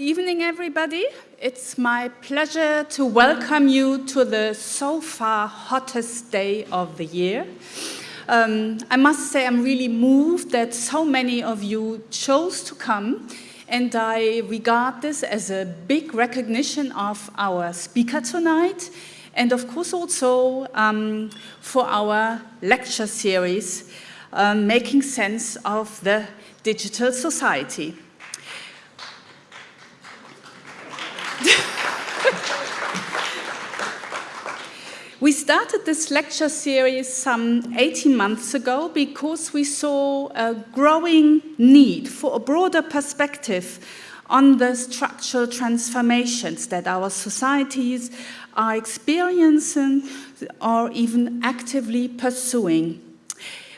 Good evening, everybody. It's my pleasure to welcome you to the so far hottest day of the year. Um, I must say I'm really moved that so many of you chose to come and I regard this as a big recognition of our speaker tonight and of course also um, for our lecture series, um, Making Sense of the Digital Society. We started this lecture series some 18 months ago because we saw a growing need for a broader perspective on the structural transformations that our societies are experiencing or even actively pursuing.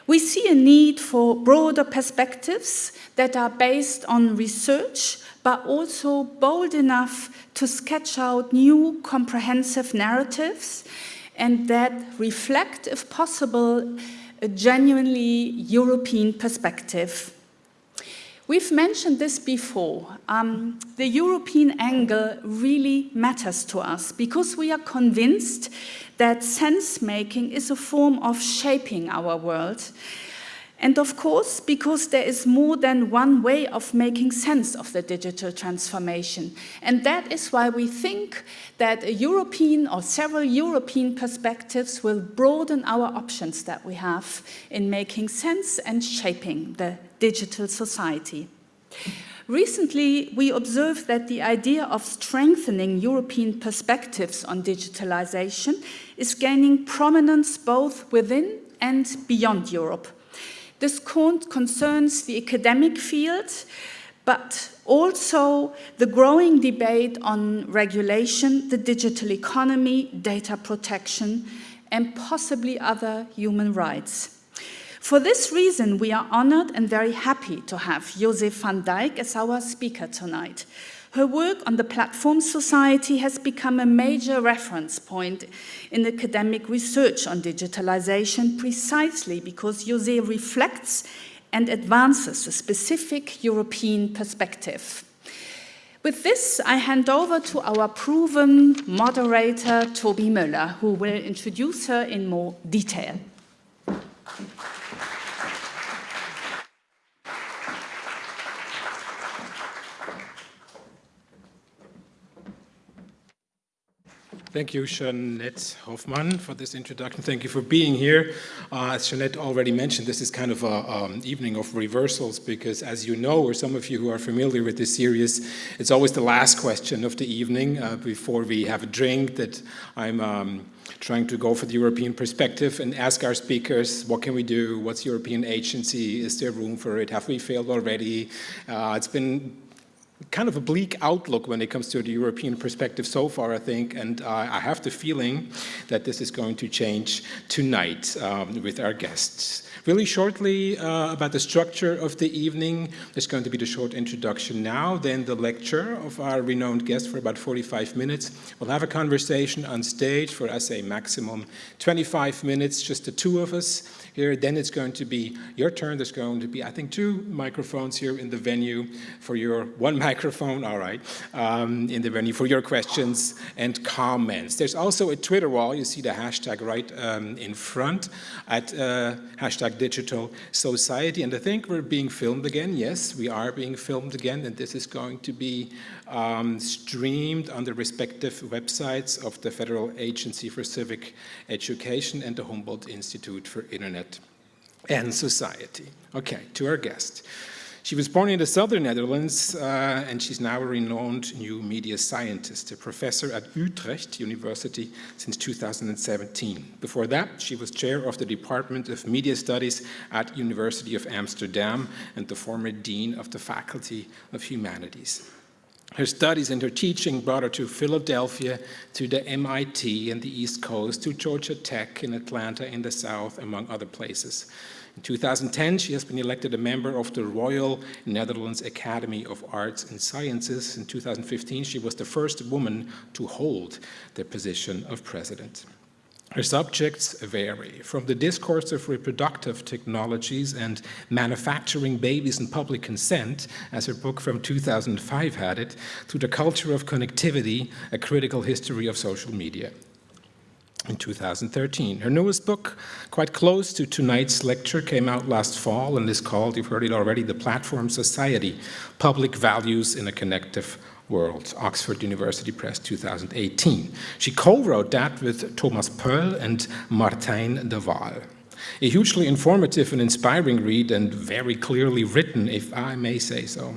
We see a need for broader perspectives that are based on research but also bold enough to sketch out new comprehensive narratives and that reflect, if possible, a genuinely European perspective. We've mentioned this before. Um, the European angle really matters to us because we are convinced that sense-making is a form of shaping our world and of course, because there is more than one way of making sense of the digital transformation. And that is why we think that a European or several European perspectives will broaden our options that we have in making sense and shaping the digital society. Recently, we observed that the idea of strengthening European perspectives on digitalization is gaining prominence both within and beyond Europe. This concerns the academic field, but also the growing debate on regulation, the digital economy, data protection, and possibly other human rights. For this reason, we are honored and very happy to have Jose van Dijck as our speaker tonight. Her work on the Platform Society has become a major reference point in academic research on digitalization precisely because Jose reflects and advances a specific European perspective. With this, I hand over to our proven moderator, Tobi Müller, who will introduce her in more detail. Thank you, Jeanette Hofmann, for this introduction. Thank you for being here. Uh, as Jeanette already mentioned, this is kind of an um, evening of reversals because, as you know, or some of you who are familiar with this series, it's always the last question of the evening uh, before we have a drink that I'm um, trying to go for the European perspective and ask our speakers, what can we do? What's European agency? Is there room for it? Have we failed already? Uh, it's been kind of a bleak outlook when it comes to the European perspective so far, I think, and uh, I have the feeling that this is going to change tonight um, with our guests. Really shortly uh, about the structure of the evening, there's going to be the short introduction now, then the lecture of our renowned guest for about 45 minutes. We'll have a conversation on stage for, I say, maximum 25 minutes, just the two of us here. Then it's going to be your turn. There's going to be, I think, two microphones here in the venue for your, one microphone, all right, um, in the venue for your questions and comments. There's also a Twitter wall. You see the hashtag right um, in front at uh, hashtag digital society. And I think we're being filmed again. Yes, we are being filmed again. And this is going to be um, streamed on the respective websites of the Federal Agency for Civic Education and the Humboldt Institute for Internet and Society. Okay, to our guest. She was born in the southern Netherlands uh, and she's now a renowned new media scientist, a professor at Utrecht University since 2017. Before that, she was chair of the Department of Media Studies at University of Amsterdam and the former dean of the Faculty of Humanities. Her studies and her teaching brought her to Philadelphia, to the MIT in the East Coast, to Georgia Tech in Atlanta in the South, among other places. In 2010, she has been elected a member of the Royal Netherlands Academy of Arts and Sciences. In 2015, she was the first woman to hold the position of president. Her subjects vary, from the discourse of reproductive technologies and manufacturing babies and public consent, as her book from 2005 had it, to the culture of connectivity, a critical history of social media in 2013. Her newest book, quite close to tonight's lecture, came out last fall and is called, you've heard it already, The Platform Society, Public Values in a Connective World, Oxford University Press 2018. She co-wrote that with Thomas Poell and Martijn de Waal. A hugely informative and inspiring read and very clearly written, if I may say so.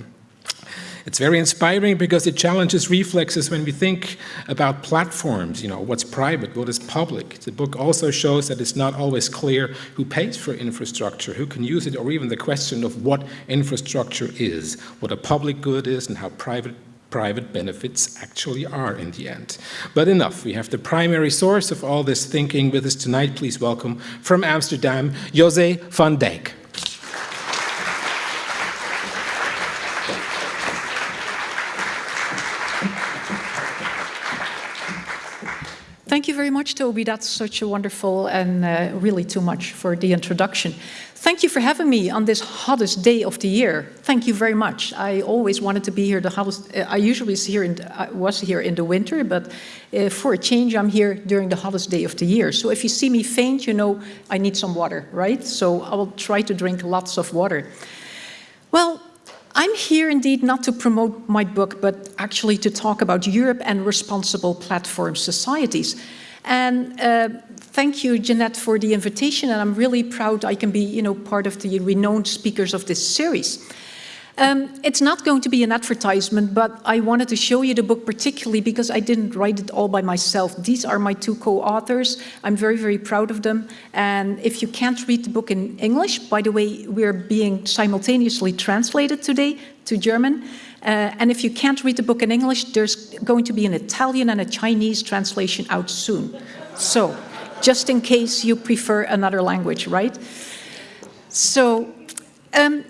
It's very inspiring because it challenges reflexes when we think about platforms, you know, what's private, what is public. The book also shows that it's not always clear who pays for infrastructure, who can use it, or even the question of what infrastructure is, what a public good is and how private private benefits actually are in the end. But enough, we have the primary source of all this thinking with us tonight. Please welcome from Amsterdam, José van Dijck. Thank you very much, Tobi. That's such a wonderful and uh, really too much for the introduction. Thank you for having me on this hottest day of the year. Thank you very much. I always wanted to be here. The hottest. Uh, I usually here in, I was here in the winter, but uh, for a change, I'm here during the hottest day of the year. So if you see me faint, you know I need some water, right? So I will try to drink lots of water. Well, I'm here indeed not to promote my book, but actually to talk about Europe and responsible platform societies. And uh, thank you, Jeanette, for the invitation, and I'm really proud I can be, you know, part of the renowned speakers of this series. Um, it's not going to be an advertisement, but I wanted to show you the book particularly because I didn't write it all by myself. These are my two co-authors. I'm very, very proud of them. And if you can't read the book in English, by the way, we're being simultaneously translated today to German. Uh, and if you can't read the book in English, there's going to be an Italian and a Chinese translation out soon. So, just in case you prefer another language, right? So, um,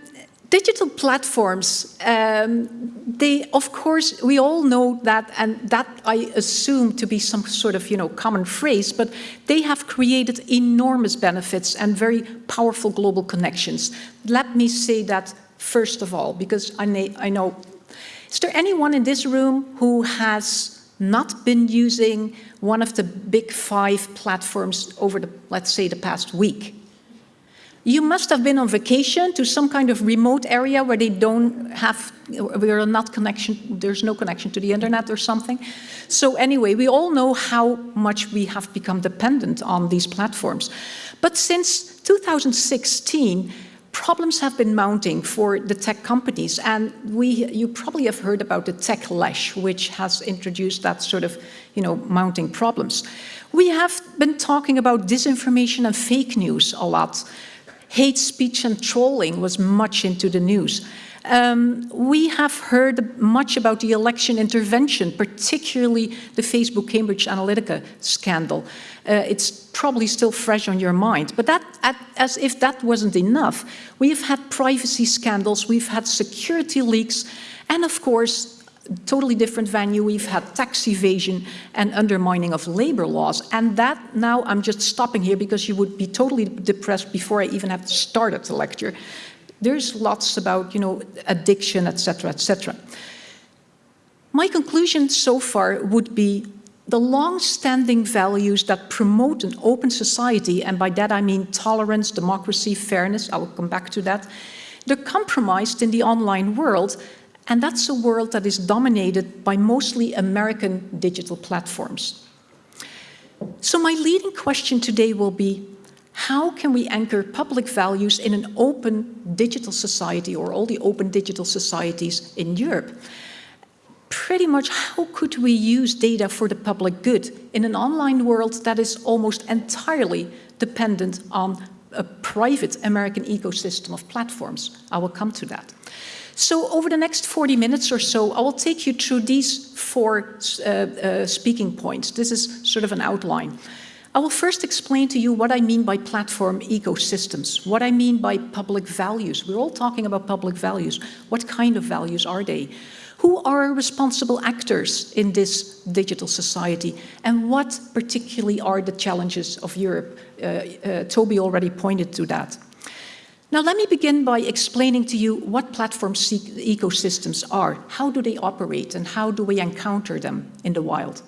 digital platforms, um, they, of course, we all know that, and that I assume to be some sort of, you know, common phrase, but they have created enormous benefits and very powerful global connections. Let me say that first of all, because I, I know, is there anyone in this room who has not been using one of the big five platforms over the, let's say, the past week? You must have been on vacation to some kind of remote area where they don't have, where are not connection, there's no connection to the internet or something. So anyway, we all know how much we have become dependent on these platforms. But since 2016, problems have been mounting for the tech companies. And we, you probably have heard about the techlash, which has introduced that sort of, you know, mounting problems. We have been talking about disinformation and fake news a lot hate speech and trolling was much into the news. Um, we have heard much about the election intervention, particularly the Facebook Cambridge Analytica scandal. Uh, it's probably still fresh on your mind. But that, as if that wasn't enough, we've had privacy scandals, we've had security leaks, and of course, totally different venue. We've had tax evasion and undermining of labor laws. And that now I'm just stopping here because you would be totally depressed before I even have started the lecture. There's lots about, you know, addiction, etc., etc. My conclusion so far would be the long-standing values that promote an open society, and by that I mean tolerance, democracy, fairness, I will come back to that, they're compromised in the online world and that's a world that is dominated by mostly American digital platforms. So my leading question today will be, how can we anchor public values in an open digital society or all the open digital societies in Europe? Pretty much how could we use data for the public good in an online world that is almost entirely dependent on a private American ecosystem of platforms? I will come to that. So over the next 40 minutes or so, I will take you through these four uh, uh, speaking points. This is sort of an outline. I will first explain to you what I mean by platform ecosystems, what I mean by public values. We're all talking about public values. What kind of values are they? Who are responsible actors in this digital society? And what particularly are the challenges of Europe? Uh, uh, Tobi already pointed to that. Now let me begin by explaining to you what platform ecosystems are, how do they operate and how do we encounter them in the wild.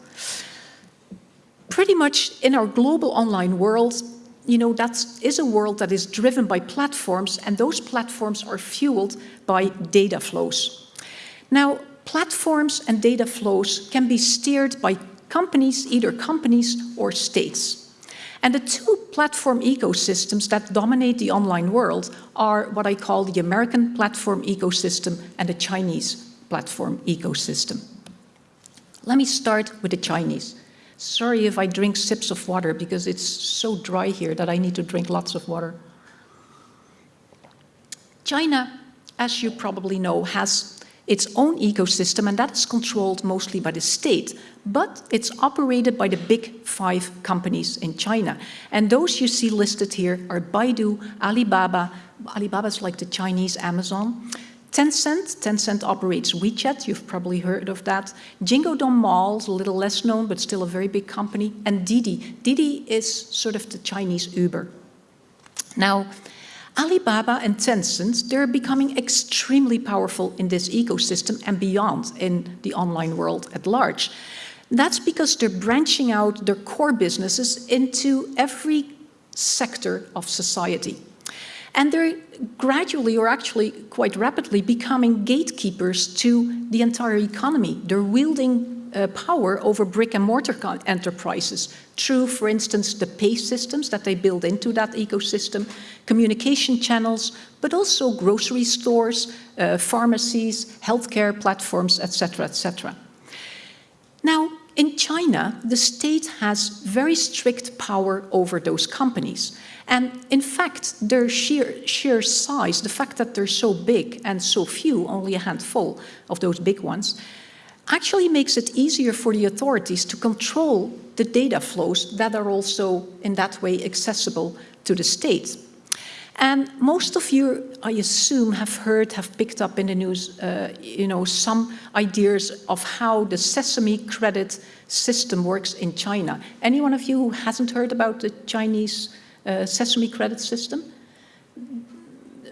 Pretty much in our global online world, you know, that is a world that is driven by platforms and those platforms are fueled by data flows. Now, platforms and data flows can be steered by companies, either companies or states. And the two platform ecosystems that dominate the online world are what I call the American platform ecosystem and the Chinese platform ecosystem. Let me start with the Chinese. Sorry if I drink sips of water because it's so dry here that I need to drink lots of water. China, as you probably know, has its own ecosystem and that is controlled mostly by the state, but it's operated by the big five companies in China. And those you see listed here are Baidu, Alibaba, Alibaba is like the Chinese Amazon, Tencent, Tencent operates WeChat, you've probably heard of that. Jingdong Mall is a little less known, but still a very big company. And Didi, Didi is sort of the Chinese Uber. Now, Alibaba and Tencent, they're becoming extremely powerful in this ecosystem and beyond in the online world at large. That's because they're branching out their core businesses into every sector of society. And they're gradually, or actually quite rapidly, becoming gatekeepers to the entire economy. They're wielding uh, power over brick and mortar enterprises through, for instance, the pay systems that they build into that ecosystem, communication channels, but also grocery stores, uh, pharmacies, healthcare platforms, etc., etc. Now, in China, the state has very strict power over those companies. And in fact, their sheer, sheer size, the fact that they're so big and so few, only a handful of those big ones, actually makes it easier for the authorities to control the data flows that are also in that way accessible to the state. And most of you, I assume, have heard, have picked up in the news, uh, you know, some ideas of how the Sesame credit system works in China. Any one of you who hasn't heard about the Chinese uh, Sesame credit system?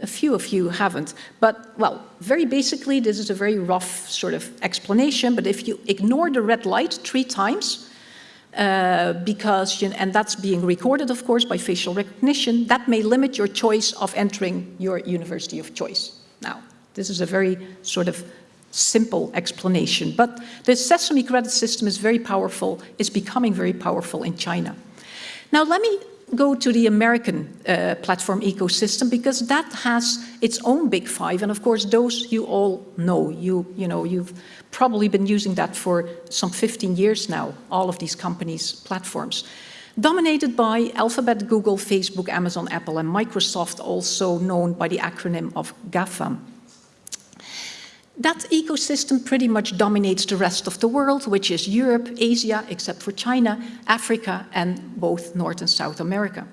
A few of you haven't. But, well, very basically, this is a very rough sort of explanation, but if you ignore the red light three times, uh, because, you and that's being recorded, of course, by facial recognition, that may limit your choice of entering your university of choice. Now, this is a very sort of simple explanation, but the Sesame credit system is very powerful, it's becoming very powerful in China. Now, let me go to the American uh, platform ecosystem because that has its own big five. And of course, those you all know, you, you know, you've probably been using that for some 15 years now, all of these companies' platforms. Dominated by Alphabet, Google, Facebook, Amazon, Apple, and Microsoft, also known by the acronym of GAFAM. That ecosystem pretty much dominates the rest of the world, which is Europe, Asia, except for China, Africa, and both North and South America.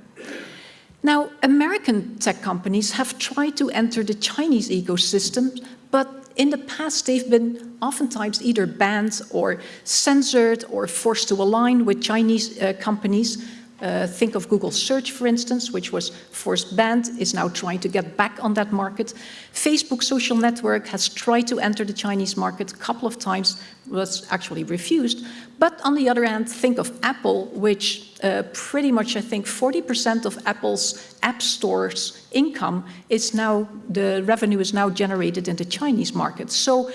Now, American tech companies have tried to enter the Chinese ecosystem, but in the past they've been oftentimes either banned or censored or forced to align with Chinese uh, companies uh, think of Google search, for instance, which was forced banned, is now trying to get back on that market. Facebook social network has tried to enter the Chinese market a couple of times, was actually refused. But on the other hand, think of Apple, which uh, pretty much, I think, 40% of Apple's app store's income is now, the revenue is now generated in the Chinese market. So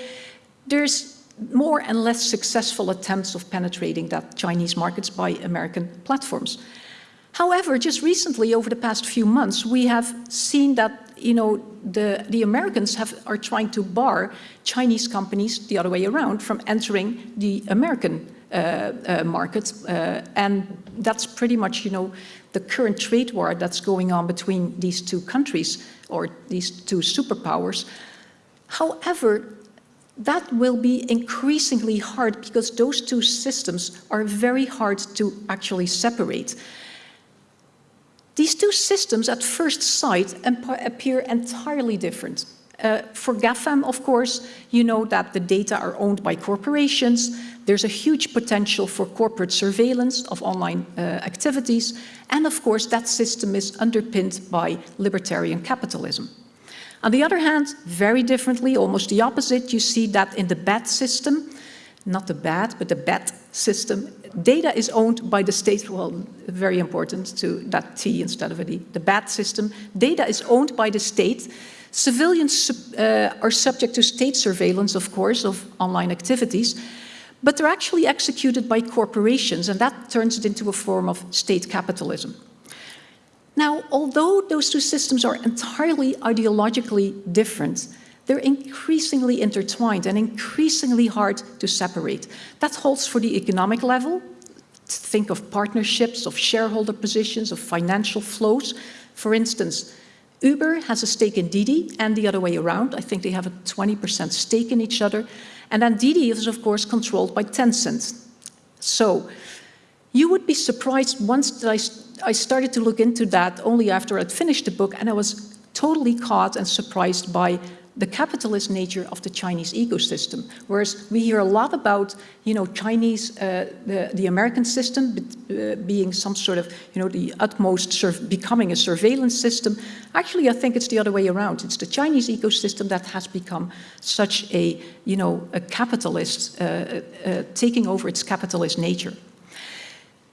there's more and less successful attempts of penetrating that Chinese markets by American platforms. However, just recently, over the past few months, we have seen that you know, the, the Americans have, are trying to bar Chinese companies the other way around from entering the American uh, uh, market. Uh, and that's pretty much, you know, the current trade war that's going on between these two countries or these two superpowers. However, that will be increasingly hard because those two systems are very hard to actually separate. These two systems at first sight appear entirely different. Uh, for GAFAM, of course, you know that the data are owned by corporations. There's a huge potential for corporate surveillance of online uh, activities. And of course, that system is underpinned by libertarian capitalism. On the other hand, very differently, almost the opposite, you see that in the BAT system, not the BAT, but the BAT system, data is owned by the state, well, very important to that T instead of a D, the BAT system, data is owned by the state. Civilians uh, are subject to state surveillance, of course, of online activities, but they're actually executed by corporations, and that turns it into a form of state capitalism. Now, although those two systems are entirely ideologically different, they're increasingly intertwined and increasingly hard to separate. That holds for the economic level. Think of partnerships, of shareholder positions, of financial flows. For instance, Uber has a stake in Didi and the other way around. I think they have a 20% stake in each other. And then Didi is, of course, controlled by Tencent. So you would be surprised once that I, I started to look into that only after I'd finished the book and I was totally caught and surprised by the capitalist nature of the Chinese ecosystem. Whereas we hear a lot about, you know, Chinese, uh, the, the American system uh, being some sort of, you know, the utmost, becoming a surveillance system. Actually, I think it's the other way around. It's the Chinese ecosystem that has become such a, you know, a capitalist, uh, uh taking over its capitalist nature.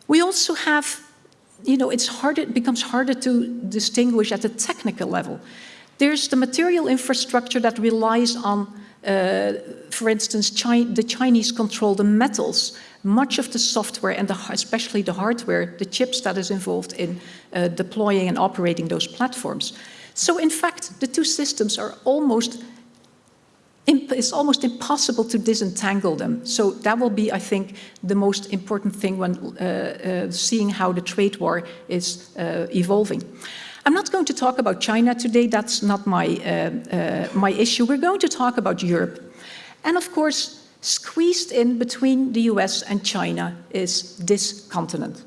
We also have, you know, it's harder, it becomes harder to distinguish at the technical level. There's the material infrastructure that relies on, uh, for instance, Chi the Chinese control the metals, much of the software and the, especially the hardware, the chips that is involved in uh, deploying and operating those platforms. So in fact, the two systems are almost it's almost impossible to disentangle them. So that will be, I think, the most important thing when uh, uh, seeing how the trade war is uh, evolving. I'm not going to talk about China today, that's not my, uh, uh, my issue. We're going to talk about Europe. And of course, squeezed in between the US and China is this continent.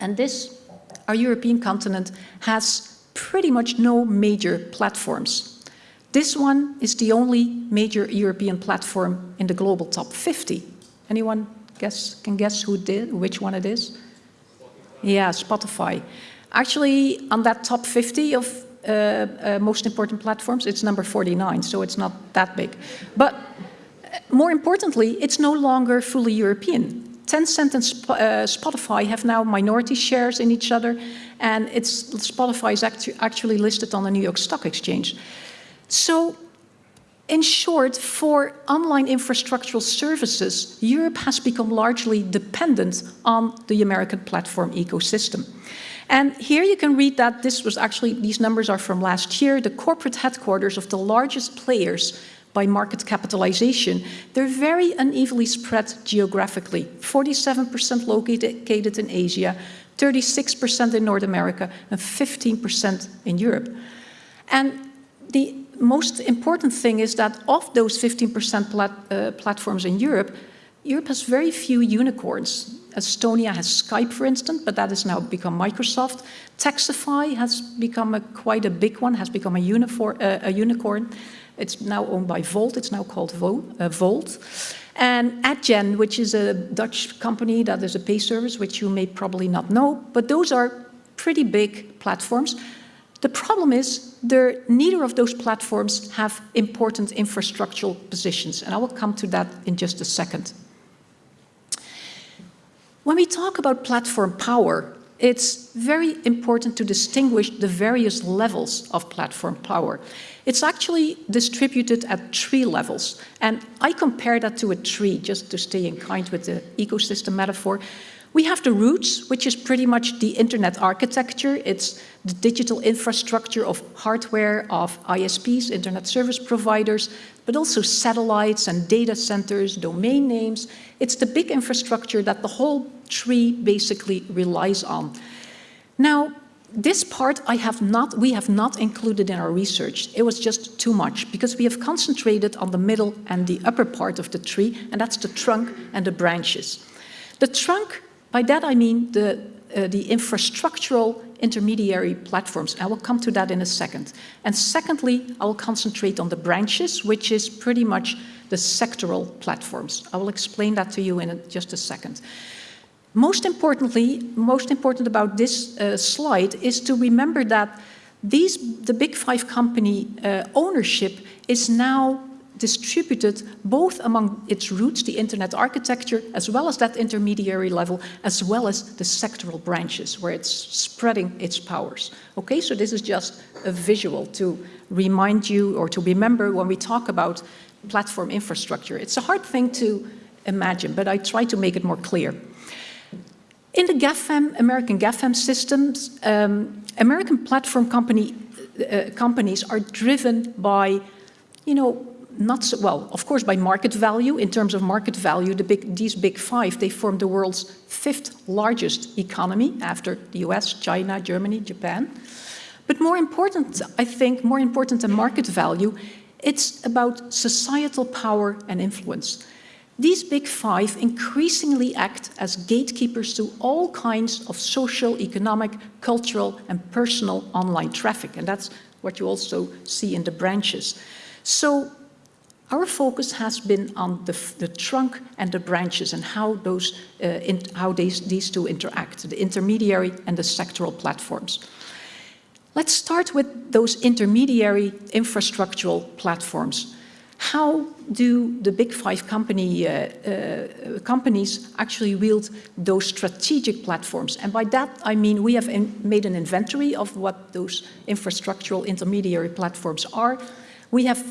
And this, our European continent, has pretty much no major platforms. This one is the only major European platform in the global top 50. Anyone guess, can guess who did, which one it is? Yeah, Spotify. Actually, on that top 50 of uh, uh, most important platforms, it's number 49, so it's not that big. But uh, more importantly, it's no longer fully European. Tencent and Sp uh, Spotify have now minority shares in each other, and it's, Spotify is actu actually listed on the New York Stock Exchange. So, in short, for online infrastructural services, Europe has become largely dependent on the American platform ecosystem. And here you can read that this was actually, these numbers are from last year, the corporate headquarters of the largest players by market capitalization. They're very unevenly spread geographically. 47% located in Asia, 36% in North America, and 15% in Europe. And the most important thing is that of those 15% plat uh, platforms in Europe, Europe has very few unicorns. Estonia has Skype, for instance, but that has now become Microsoft. Taxify has become a, quite a big one, has become a, uniform, uh, a unicorn. It's now owned by Bolt, it's now called Vo uh, Bolt. And Adyen, which is a Dutch company that is a pay service, which you may probably not know, but those are pretty big platforms. The problem is neither of those platforms have important infrastructural positions, and I will come to that in just a second. When we talk about platform power, it's very important to distinguish the various levels of platform power. It's actually distributed at three levels. And I compare that to a tree, just to stay in kind with the ecosystem metaphor. We have the roots, which is pretty much the internet architecture. It's the digital infrastructure of hardware, of ISPs, internet service providers, but also satellites and data centers, domain names. It's the big infrastructure that the whole tree basically relies on. Now, this part I have not, we have not included in our research. It was just too much because we have concentrated on the middle and the upper part of the tree, and that's the trunk and the branches. The trunk, by that I mean the, uh, the infrastructural intermediary platforms. I will come to that in a second. And secondly, I will concentrate on the branches, which is pretty much the sectoral platforms. I will explain that to you in a, just a second. Most importantly, most important about this uh, slide is to remember that these, the big five company uh, ownership is now distributed both among its roots, the internet architecture, as well as that intermediary level, as well as the sectoral branches where it's spreading its powers. Okay, so this is just a visual to remind you or to remember when we talk about platform infrastructure. It's a hard thing to imagine, but I try to make it more clear. In the GAFAM, American GAFAM systems, um, American platform company, uh, companies are driven by, you know, not so, well, of course, by market value. In terms of market value, the big, these big five, they form the world's fifth largest economy after the US, China, Germany, Japan. But more important, I think, more important than market value, it's about societal power and influence. These big five increasingly act as gatekeepers to all kinds of social, economic, cultural and personal online traffic. And that's what you also see in the branches. So our focus has been on the, the trunk and the branches and how, those, uh, in, how these, these two interact, the intermediary and the sectoral platforms. Let's start with those intermediary infrastructural platforms how do the big five company, uh, uh, companies actually wield those strategic platforms? And by that, I mean we have made an inventory of what those infrastructural intermediary platforms are. We have,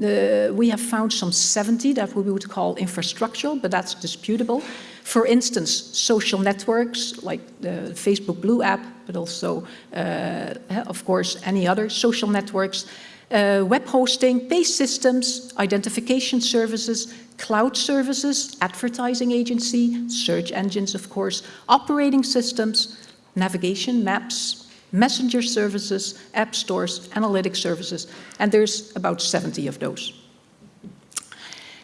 we have found some 70 that we would call infrastructural, but that's disputable. For instance, social networks like the Facebook Blue app, but also, uh, of course, any other social networks uh, web hosting, pay systems, identification services, cloud services, advertising agency, search engines, of course, operating systems, navigation, maps, messenger services, app stores, analytic services, and there's about 70 of those.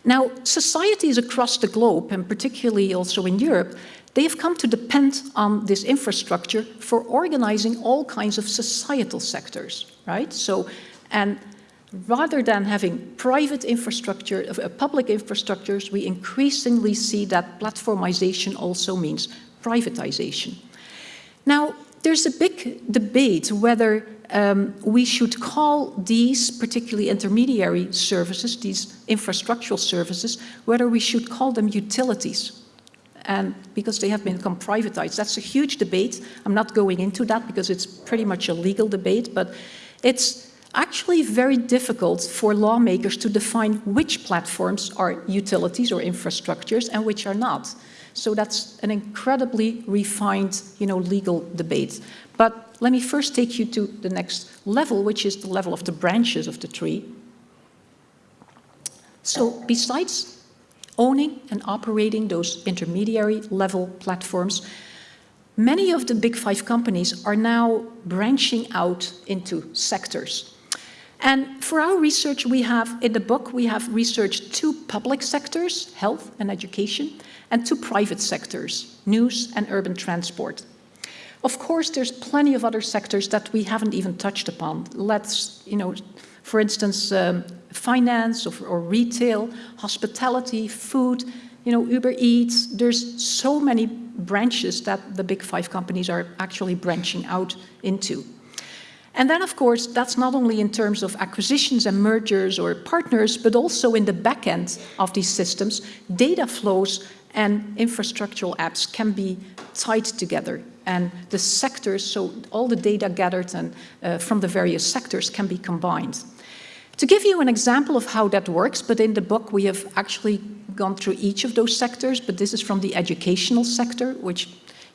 Now, societies across the globe, and particularly also in Europe, they have come to depend on this infrastructure for organizing all kinds of societal sectors, right? So and rather than having private infrastructure, uh, public infrastructures, we increasingly see that platformization also means privatization. Now, there's a big debate whether um, we should call these, particularly intermediary services, these infrastructural services, whether we should call them utilities. And because they have become privatized, that's a huge debate. I'm not going into that because it's pretty much a legal debate, but it's actually very difficult for lawmakers to define which platforms are utilities or infrastructures and which are not. So that's an incredibly refined, you know, legal debate. But let me first take you to the next level, which is the level of the branches of the tree. So besides owning and operating those intermediary level platforms, many of the big five companies are now branching out into sectors. And for our research, we have, in the book, we have researched two public sectors, health and education, and two private sectors, news and urban transport. Of course, there's plenty of other sectors that we haven't even touched upon. Let's, you know, for instance, um, finance or, or retail, hospitality, food, you know, Uber Eats, there's so many branches that the big five companies are actually branching out into. And then, of course, that's not only in terms of acquisitions and mergers or partners, but also in the back end of these systems, data flows and infrastructural apps can be tied together. And the sectors, so all the data gathered and, uh, from the various sectors can be combined. To give you an example of how that works, but in the book we have actually gone through each of those sectors, but this is from the educational sector, which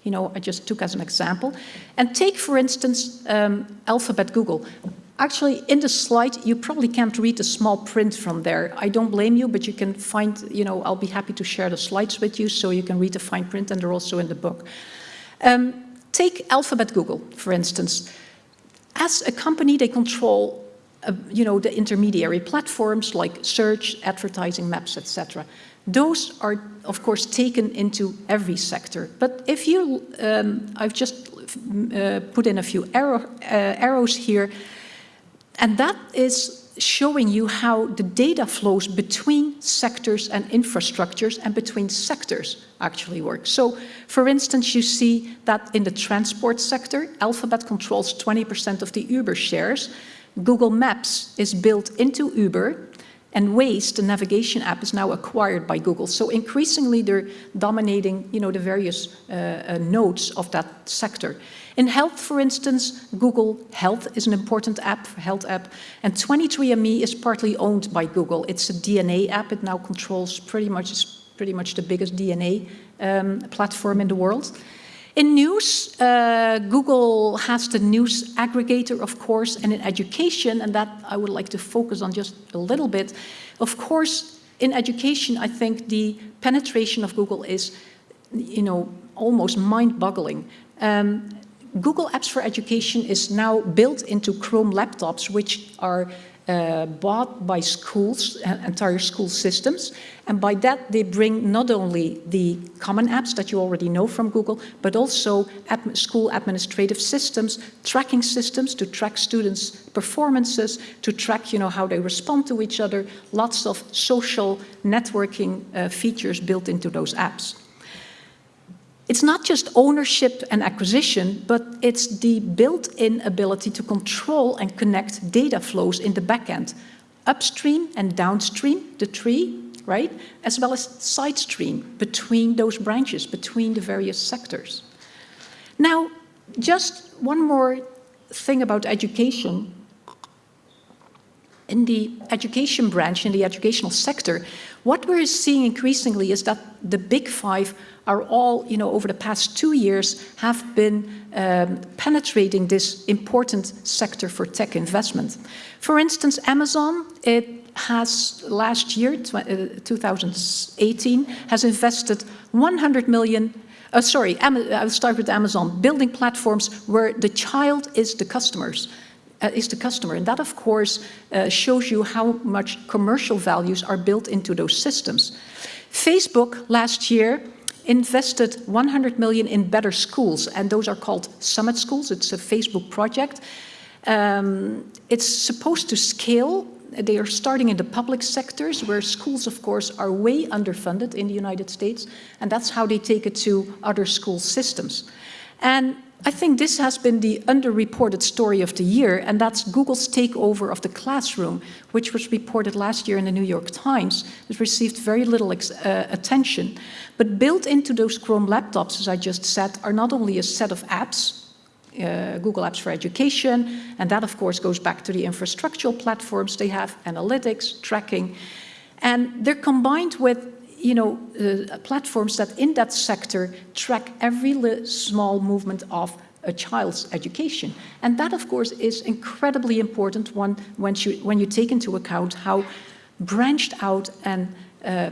you know, I just took as an example. And take, for instance, um, Alphabet Google. Actually, in the slide, you probably can't read the small print from there. I don't blame you, but you can find, you know, I'll be happy to share the slides with you so you can read the fine print and they're also in the book. Um, Take Alphabet Google, for instance. As a company, they control uh, you know, the intermediary platforms like search, advertising, maps, etc. Those are, of course, taken into every sector. But if you, um, I've just uh, put in a few arrow, uh, arrows here, and that is showing you how the data flows between sectors and infrastructures and between sectors actually work. So, for instance, you see that in the transport sector, Alphabet controls 20% of the Uber shares. Google Maps is built into Uber, and Waze, the navigation app, is now acquired by Google. So increasingly they're dominating you know, the various uh, uh, nodes of that sector. In health, for instance, Google Health is an important app, health app, and 23andMe is partly owned by Google. It's a DNA app. It now controls pretty much, pretty much the biggest DNA um, platform in the world. In news, uh, Google has the news aggregator, of course, and in education, and that I would like to focus on just a little bit. Of course, in education, I think the penetration of Google is, you know, almost mind-boggling. Um, Google Apps for Education is now built into Chrome laptops, which are uh, bought by schools, uh, entire school systems. And by that, they bring not only the common apps that you already know from Google, but also school administrative systems, tracking systems to track students' performances, to track you know, how they respond to each other, lots of social networking uh, features built into those apps. It's not just ownership and acquisition, but it's the built-in ability to control and connect data flows in the backend, upstream and downstream, the tree, right? As well as side stream between those branches, between the various sectors. Now, just one more thing about education. In the education branch, in the educational sector, what we're seeing increasingly is that the big five are all, you know, over the past two years have been um, penetrating this important sector for tech investment. For instance, Amazon, it has last year, uh, 2018, has invested 100 million uh, sorry, I'll start with Amazon, building platforms where the child is the customers. Uh, is the customer. And that, of course, uh, shows you how much commercial values are built into those systems. Facebook last year invested 100 million in better schools, and those are called Summit Schools. It's a Facebook project. Um, it's supposed to scale. They are starting in the public sectors, where schools, of course, are way underfunded in the United States, and that's how they take it to other school systems. And I think this has been the underreported story of the year, and that's Google's takeover of the classroom, which was reported last year in the New York Times. It received very little uh, attention. But built into those Chrome laptops, as I just said, are not only a set of apps, uh, Google Apps for Education, and that of course goes back to the infrastructural platforms they have, analytics, tracking, and they're combined with you know, uh, platforms that in that sector track every small movement of a child's education. And that, of course, is incredibly important when, when, you, when you take into account how branched out and uh,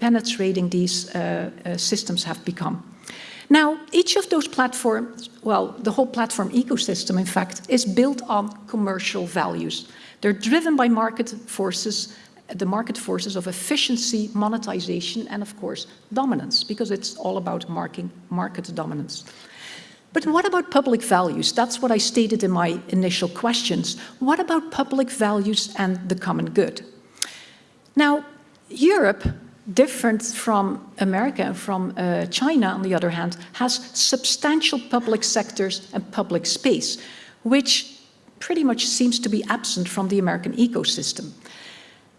penetrating these uh, uh, systems have become. Now, each of those platforms, well, the whole platform ecosystem, in fact, is built on commercial values. They're driven by market forces the market forces of efficiency, monetization, and of course, dominance, because it's all about marking market dominance. But what about public values? That's what I stated in my initial questions. What about public values and the common good? Now, Europe, different from America and from uh, China, on the other hand, has substantial public sectors and public space, which pretty much seems to be absent from the American ecosystem.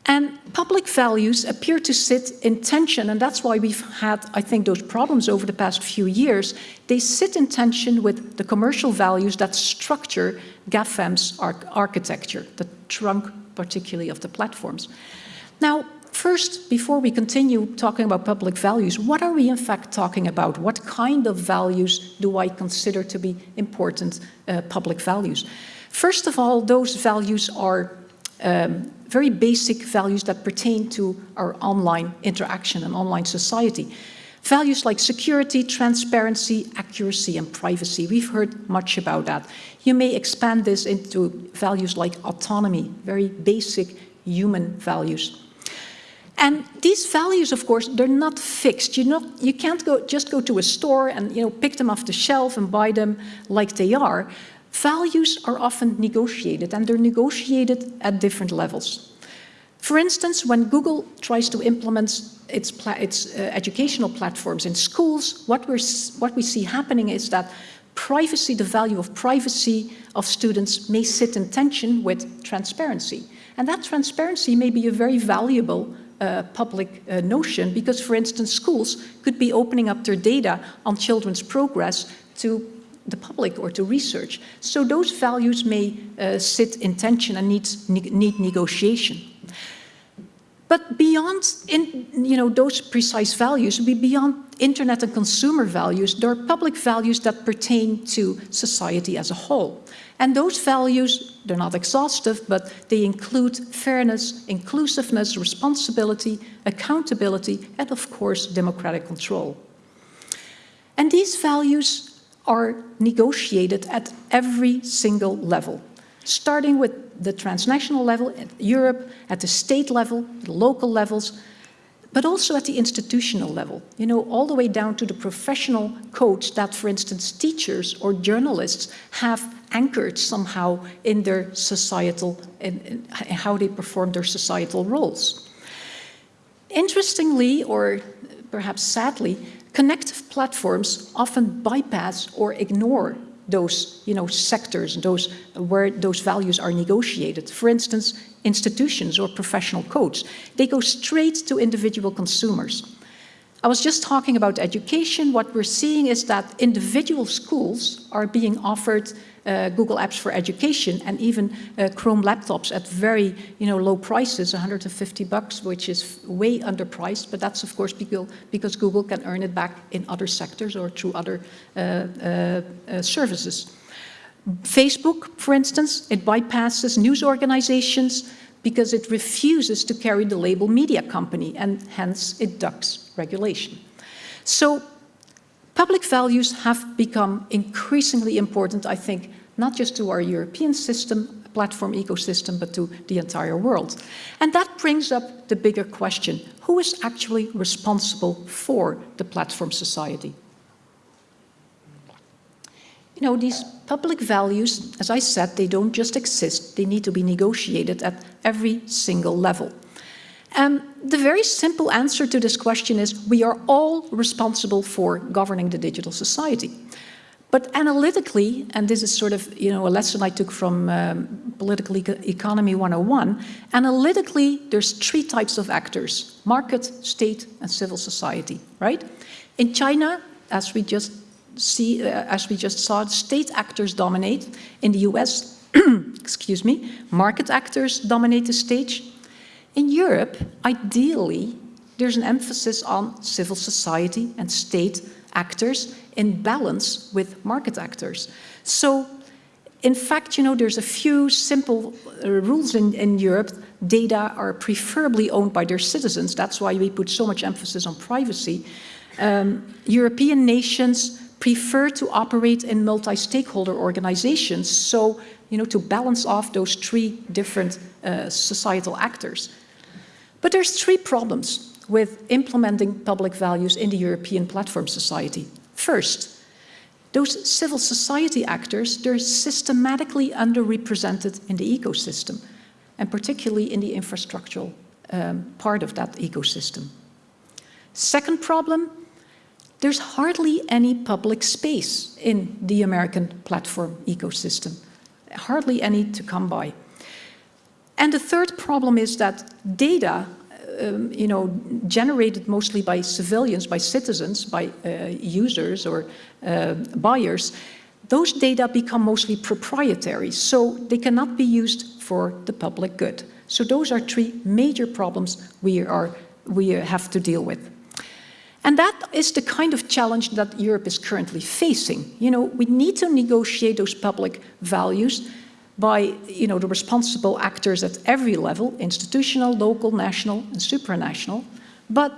And public values appear to sit in tension, and that's why we've had, I think, those problems over the past few years. They sit in tension with the commercial values that structure GAFAM's architecture, the trunk particularly of the platforms. Now, first, before we continue talking about public values, what are we in fact talking about? What kind of values do I consider to be important uh, public values? First of all, those values are um, very basic values that pertain to our online interaction and online society. Values like security, transparency, accuracy, and privacy. We've heard much about that. You may expand this into values like autonomy, very basic human values. And these values, of course, they're not fixed. You, not, you can't go, just go to a store and you know, pick them off the shelf and buy them like they are. Values are often negotiated, and they're negotiated at different levels. For instance, when Google tries to implement its, its uh, educational platforms in schools, what, we're, what we see happening is that privacy, the value of privacy of students may sit in tension with transparency. And that transparency may be a very valuable uh, public uh, notion because, for instance, schools could be opening up their data on children's progress to the public or to research. So those values may uh, sit in tension and need, need negotiation. But beyond in, you know, those precise values, be beyond internet and consumer values, there are public values that pertain to society as a whole. And those values, they're not exhaustive, but they include fairness, inclusiveness, responsibility, accountability, and of course, democratic control. And these values are negotiated at every single level starting with the transnational level, at Europe, at the state level, the local levels, but also at the institutional level, you know, all the way down to the professional codes that, for instance, teachers or journalists have anchored somehow in their societal, in, in how they perform their societal roles. Interestingly, or perhaps sadly, connective platforms often bypass or ignore those you know, sectors, those, where those values are negotiated. For instance, institutions or professional codes. They go straight to individual consumers. I was just talking about education. What we're seeing is that individual schools are being offered uh, Google Apps for Education and even uh, Chrome laptops at very you know, low prices, 150 bucks, which is way underpriced, but that's of course because, Google can earn it back in other sectors or through other uh, uh, uh services. Facebook, for instance, it bypasses news organizations because it refuses to carry the label media company and hence it ducks regulation. So public values have become increasingly important, I think, not just to our European system, platform ecosystem, but to the entire world. And that brings up the bigger question, who is actually responsible for the platform society? You know, these public values, as I said, they don't just exist, they need to be negotiated at every single level. And the very simple answer to this question is we are all responsible for governing the digital society. But analytically, and this is sort of you know a lesson I took from um, Political Economy 101, analytically there's three types of actors, market, state and civil society, right? In China, as we just see, uh, as we just saw, state actors dominate. In the US, excuse me, market actors dominate the stage. In Europe, ideally, there's an emphasis on civil society and state actors in balance with market actors. So, in fact, you know, there's a few simple uh, rules in, in Europe. Data are preferably owned by their citizens. That's why we put so much emphasis on privacy. Um, European nations prefer to operate in multi-stakeholder organizations, so you know, to balance off those three different uh, societal actors. But there's three problems with implementing public values in the European platform society. First, those civil society actors, they're systematically underrepresented in the ecosystem, and particularly in the infrastructural um, part of that ecosystem. Second problem, there's hardly any public space in the American platform ecosystem, hardly any to come by. And the third problem is that data, um, you know, generated mostly by civilians, by citizens, by uh, users or uh, buyers, those data become mostly proprietary, so they cannot be used for the public good. So those are three major problems we, are, we have to deal with. And that is the kind of challenge that Europe is currently facing. You know, we need to negotiate those public values by, you know, the responsible actors at every level, institutional, local, national, and supranational. But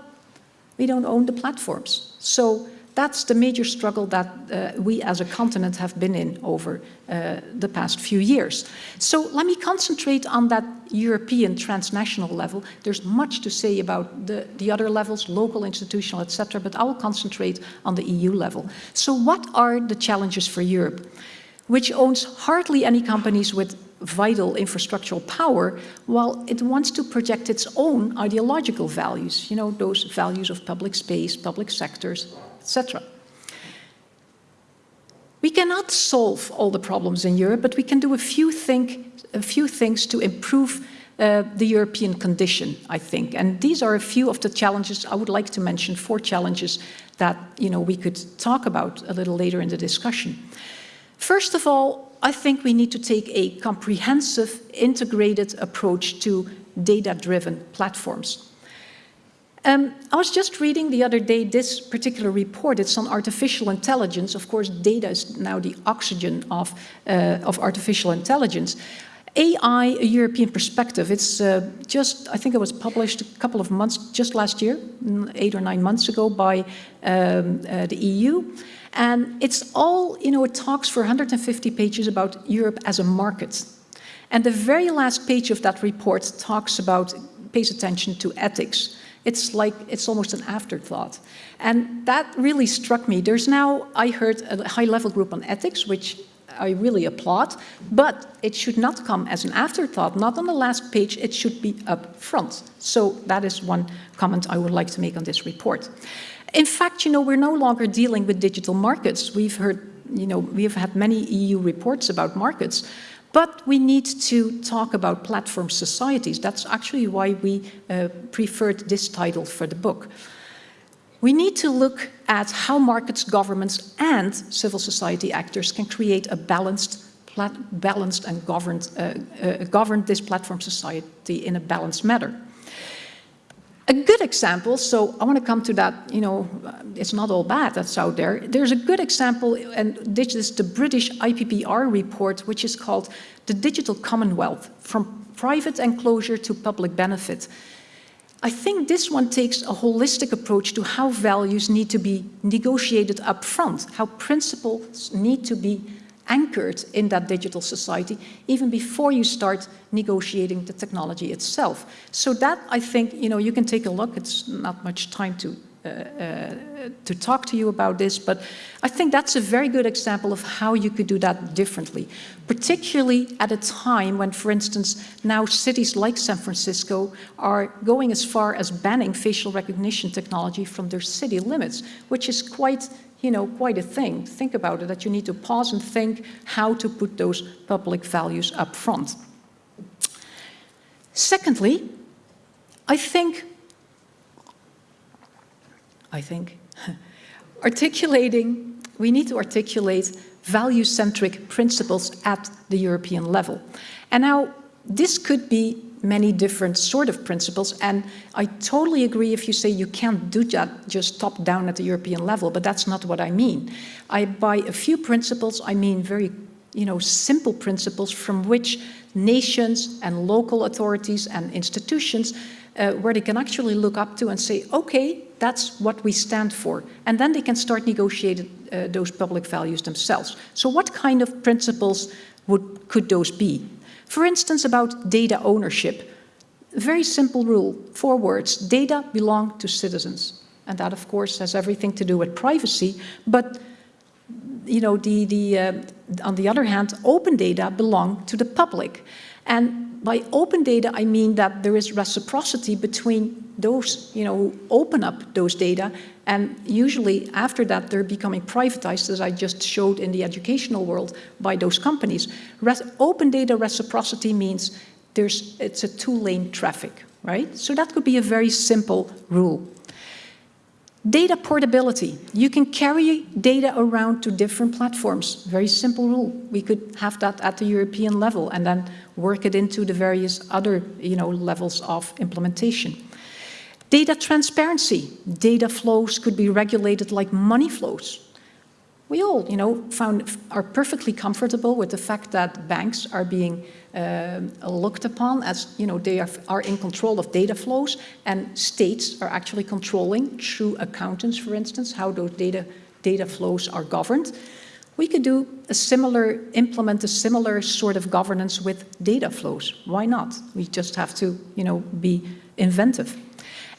we don't own the platforms. So that's the major struggle that uh, we as a continent have been in over uh, the past few years. So let me concentrate on that European transnational level. There's much to say about the, the other levels, local, institutional, etc., but I will concentrate on the EU level. So what are the challenges for Europe? Which owns hardly any companies with vital infrastructural power while it wants to project its own ideological values, you know, those values of public space, public sectors, etc. We cannot solve all the problems in Europe, but we can do a few, a few things to improve uh, the European condition, I think. And these are a few of the challenges I would like to mention, four challenges that you know, we could talk about a little later in the discussion. First of all, I think we need to take a comprehensive, integrated approach to data-driven platforms. Um, I was just reading the other day this particular report. It's on artificial intelligence. Of course, data is now the oxygen of, uh, of artificial intelligence. AI, a European perspective. It's uh, just, I think it was published a couple of months, just last year, eight or nine months ago by um, uh, the EU. And it's all, you know, it talks for 150 pages about Europe as a market. And the very last page of that report talks about, pays attention to ethics. It's like, it's almost an afterthought. And that really struck me. There's now, I heard a high-level group on ethics, which I really applaud, but it should not come as an afterthought, not on the last page, it should be up front. So that is one comment I would like to make on this report. In fact, you know, we're no longer dealing with digital markets. We've heard, you know, we've had many EU reports about markets, but we need to talk about platform societies. That's actually why we uh, preferred this title for the book. We need to look at how markets, governments and civil society actors can create a balanced, balanced and governed, uh, uh, govern this platform society in a balanced manner. A good example, so I want to come to that, you know, it's not all bad that's out there. There's a good example, and this is the British IPPR report, which is called The Digital Commonwealth, From Private Enclosure to Public Benefit. I think this one takes a holistic approach to how values need to be negotiated up front, how principles need to be anchored in that digital society even before you start negotiating the technology itself. So that, I think, you know, you can take a look. It's not much time to uh, uh, to talk to you about this, but I think that's a very good example of how you could do that differently, particularly at a time when, for instance, now cities like San Francisco are going as far as banning facial recognition technology from their city limits, which is quite you know, quite a thing. Think about it, that you need to pause and think how to put those public values up front. Secondly, I think, I think, articulating, we need to articulate value-centric principles at the European level. And now, this could be many different sort of principles. And I totally agree if you say you can't do that just top down at the European level, but that's not what I mean. I, by a few principles, I mean very you know, simple principles from which nations and local authorities and institutions uh, where they can actually look up to and say, okay, that's what we stand for. And then they can start negotiating uh, those public values themselves. So what kind of principles would, could those be? For instance, about data ownership. Very simple rule, four words, data belong to citizens. And that, of course, has everything to do with privacy. But, you know, the, the, uh, on the other hand, open data belong to the public. And by open data, I mean that there is reciprocity between those, you know, who open up those data and usually after that, they're becoming privatized, as I just showed in the educational world, by those companies. Open data reciprocity means there's, it's a two-lane traffic, right? So that could be a very simple rule. Data portability. You can carry data around to different platforms. Very simple rule. We could have that at the European level and then work it into the various other you know, levels of implementation. Data transparency. Data flows could be regulated like money flows. we all, you know, found, are perfectly comfortable with the fact that banks are being um, looked upon as, you know, they are, are in control of data flows and states are actually controlling through accountants, for instance, how those data, data flows are governed. We could do a similar, implement a similar sort of governance with data flows. Why not? We just have to, you know, be inventive.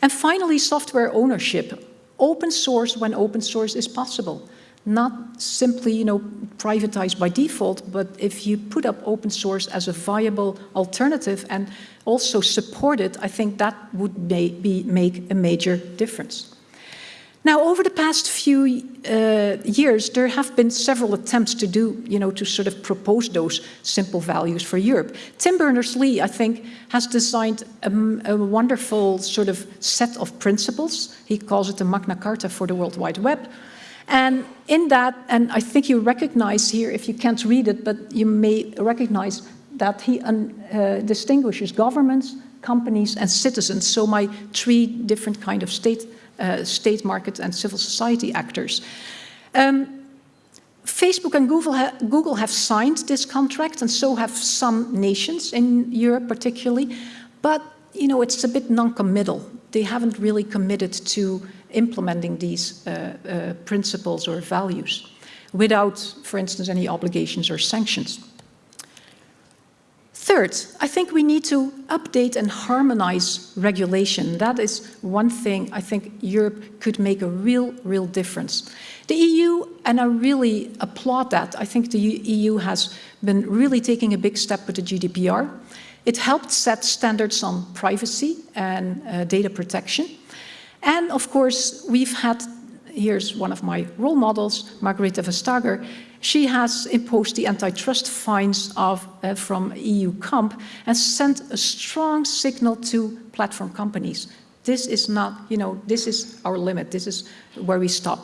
And finally, software ownership. Open source when open source is possible. Not simply, you know, privatized by default, but if you put up open source as a viable alternative and also support it, I think that would be, make a major difference. Now, over the past few uh, years, there have been several attempts to do, you know, to sort of propose those simple values for Europe. Tim Berners-Lee, I think, has designed a, a, wonderful sort of set of principles. He calls it the Magna Carta for the World Wide Web. And in that, and I think you recognize here, if you can't read it, but you may recognize that he uh, distinguishes governments, companies, and citizens. So my three different kind of state uh, state market and civil society actors. Um, Facebook and Google, ha Google, have signed this contract and so have some nations in Europe particularly, but you know, it's a bit non-committal. They haven't really committed to implementing these uh, uh, principles or values without, for instance, any obligations or sanctions. Third, I think we need to update and harmonize regulation. That is one thing I think Europe could make a real, real difference. The EU, and I really applaud that, I think the EU has been really taking a big step with the GDPR. It helped set standards on privacy and uh, data protection. And of course, we've had, here's one of my role models, Margrethe Vestager, she has imposed the antitrust fines of, uh, from EU comp and sent a strong signal to platform companies. This is not, you know, this is our limit. This is where we stop.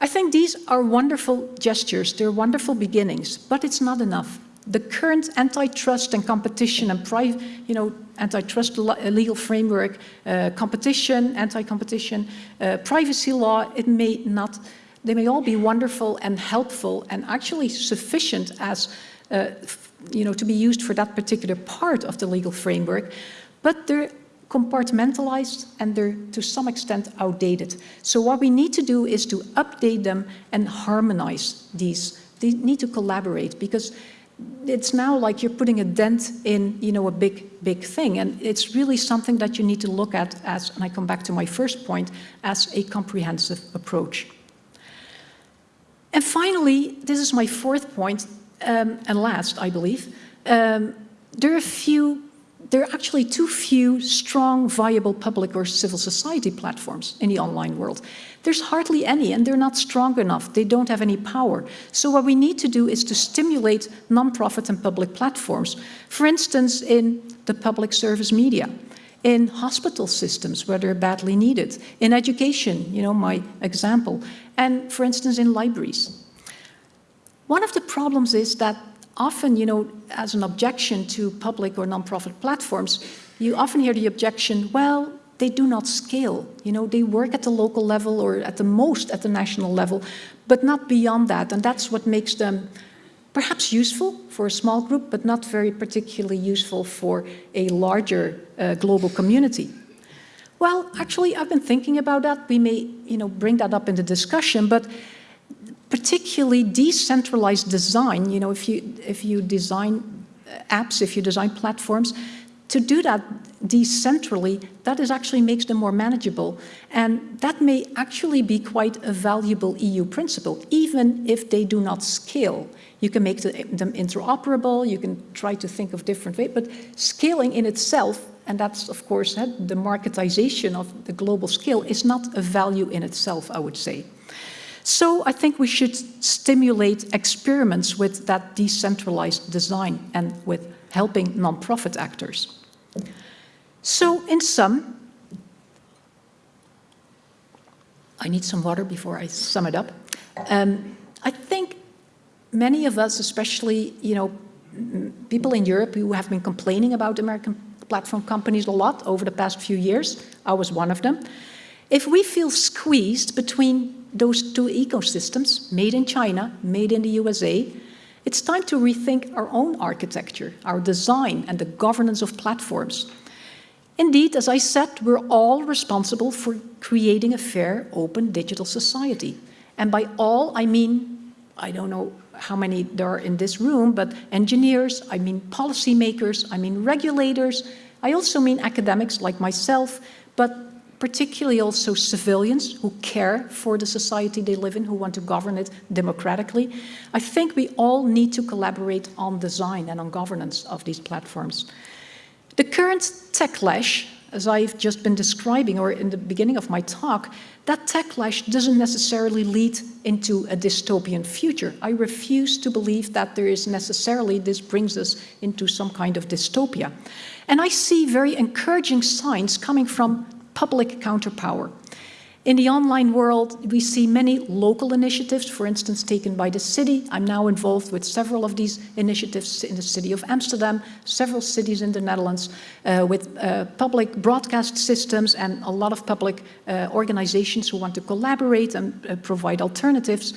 I think these are wonderful gestures. They're wonderful beginnings, but it's not enough. The current antitrust and competition and private, you know, antitrust legal framework, uh, competition, anti-competition, uh, privacy law, it may not they may all be wonderful and helpful and actually sufficient as, uh, you know, to be used for that particular part of the legal framework, but they're compartmentalized and they're to some extent outdated. So what we need to do is to update them and harmonize these. They need to collaborate because it's now like you're putting a dent in, you know, a big, big thing. And it's really something that you need to look at as, and I come back to my first point, as a comprehensive approach. And finally, this is my fourth point, um, and last, I believe, um, there are few, there are actually too few strong, viable public or civil society platforms in the online world. There's hardly any, and they're not strong enough. They don't have any power. So what we need to do is to stimulate non-profit and public platforms. For instance, in the public service media in hospital systems where they're badly needed, in education, you know, my example, and for instance in libraries. One of the problems is that often, you know, as an objection to public or nonprofit platforms, you often hear the objection, well, they do not scale. You know, they work at the local level or at the most at the national level, but not beyond that. And that's what makes them perhaps useful for a small group, but not very particularly useful for a larger uh, global community. Well, actually, I've been thinking about that. We may, you know, bring that up in the discussion, but particularly decentralized design, you know, if you, if you design uh, apps, if you design platforms, to do that decentrally, that is actually makes them more manageable. And that may actually be quite a valuable EU principle, even if they do not scale. You can make them interoperable, you can try to think of different ways, but scaling in itself, and that's of course the marketization of the global scale, is not a value in itself, I would say. So I think we should stimulate experiments with that decentralized design and with helping non-profit actors. So in sum, I need some water before I sum it up. Um, I think many of us, especially, you know, people in Europe who have been complaining about American platform companies a lot over the past few years, I was one of them. If we feel squeezed between those two ecosystems, made in China, made in the USA, it's time to rethink our own architecture, our design and the governance of platforms. Indeed, as I said, we're all responsible for creating a fair, open digital society. And by all, I mean, I don't know how many there are in this room, but engineers, I mean policymakers, I mean regulators, I also mean academics like myself, but particularly also civilians who care for the society they live in, who want to govern it democratically. I think we all need to collaborate on design and on governance of these platforms. The current techlash, as I've just been describing, or in the beginning of my talk, that techlash doesn't necessarily lead into a dystopian future. I refuse to believe that there is necessarily, this brings us into some kind of dystopia. And I see very encouraging signs coming from public counterpower. In the online world, we see many local initiatives, for instance, taken by the city. I'm now involved with several of these initiatives in the city of Amsterdam, several cities in the Netherlands, uh, with uh, public broadcast systems and a lot of public uh, organizations who want to collaborate and uh, provide alternatives.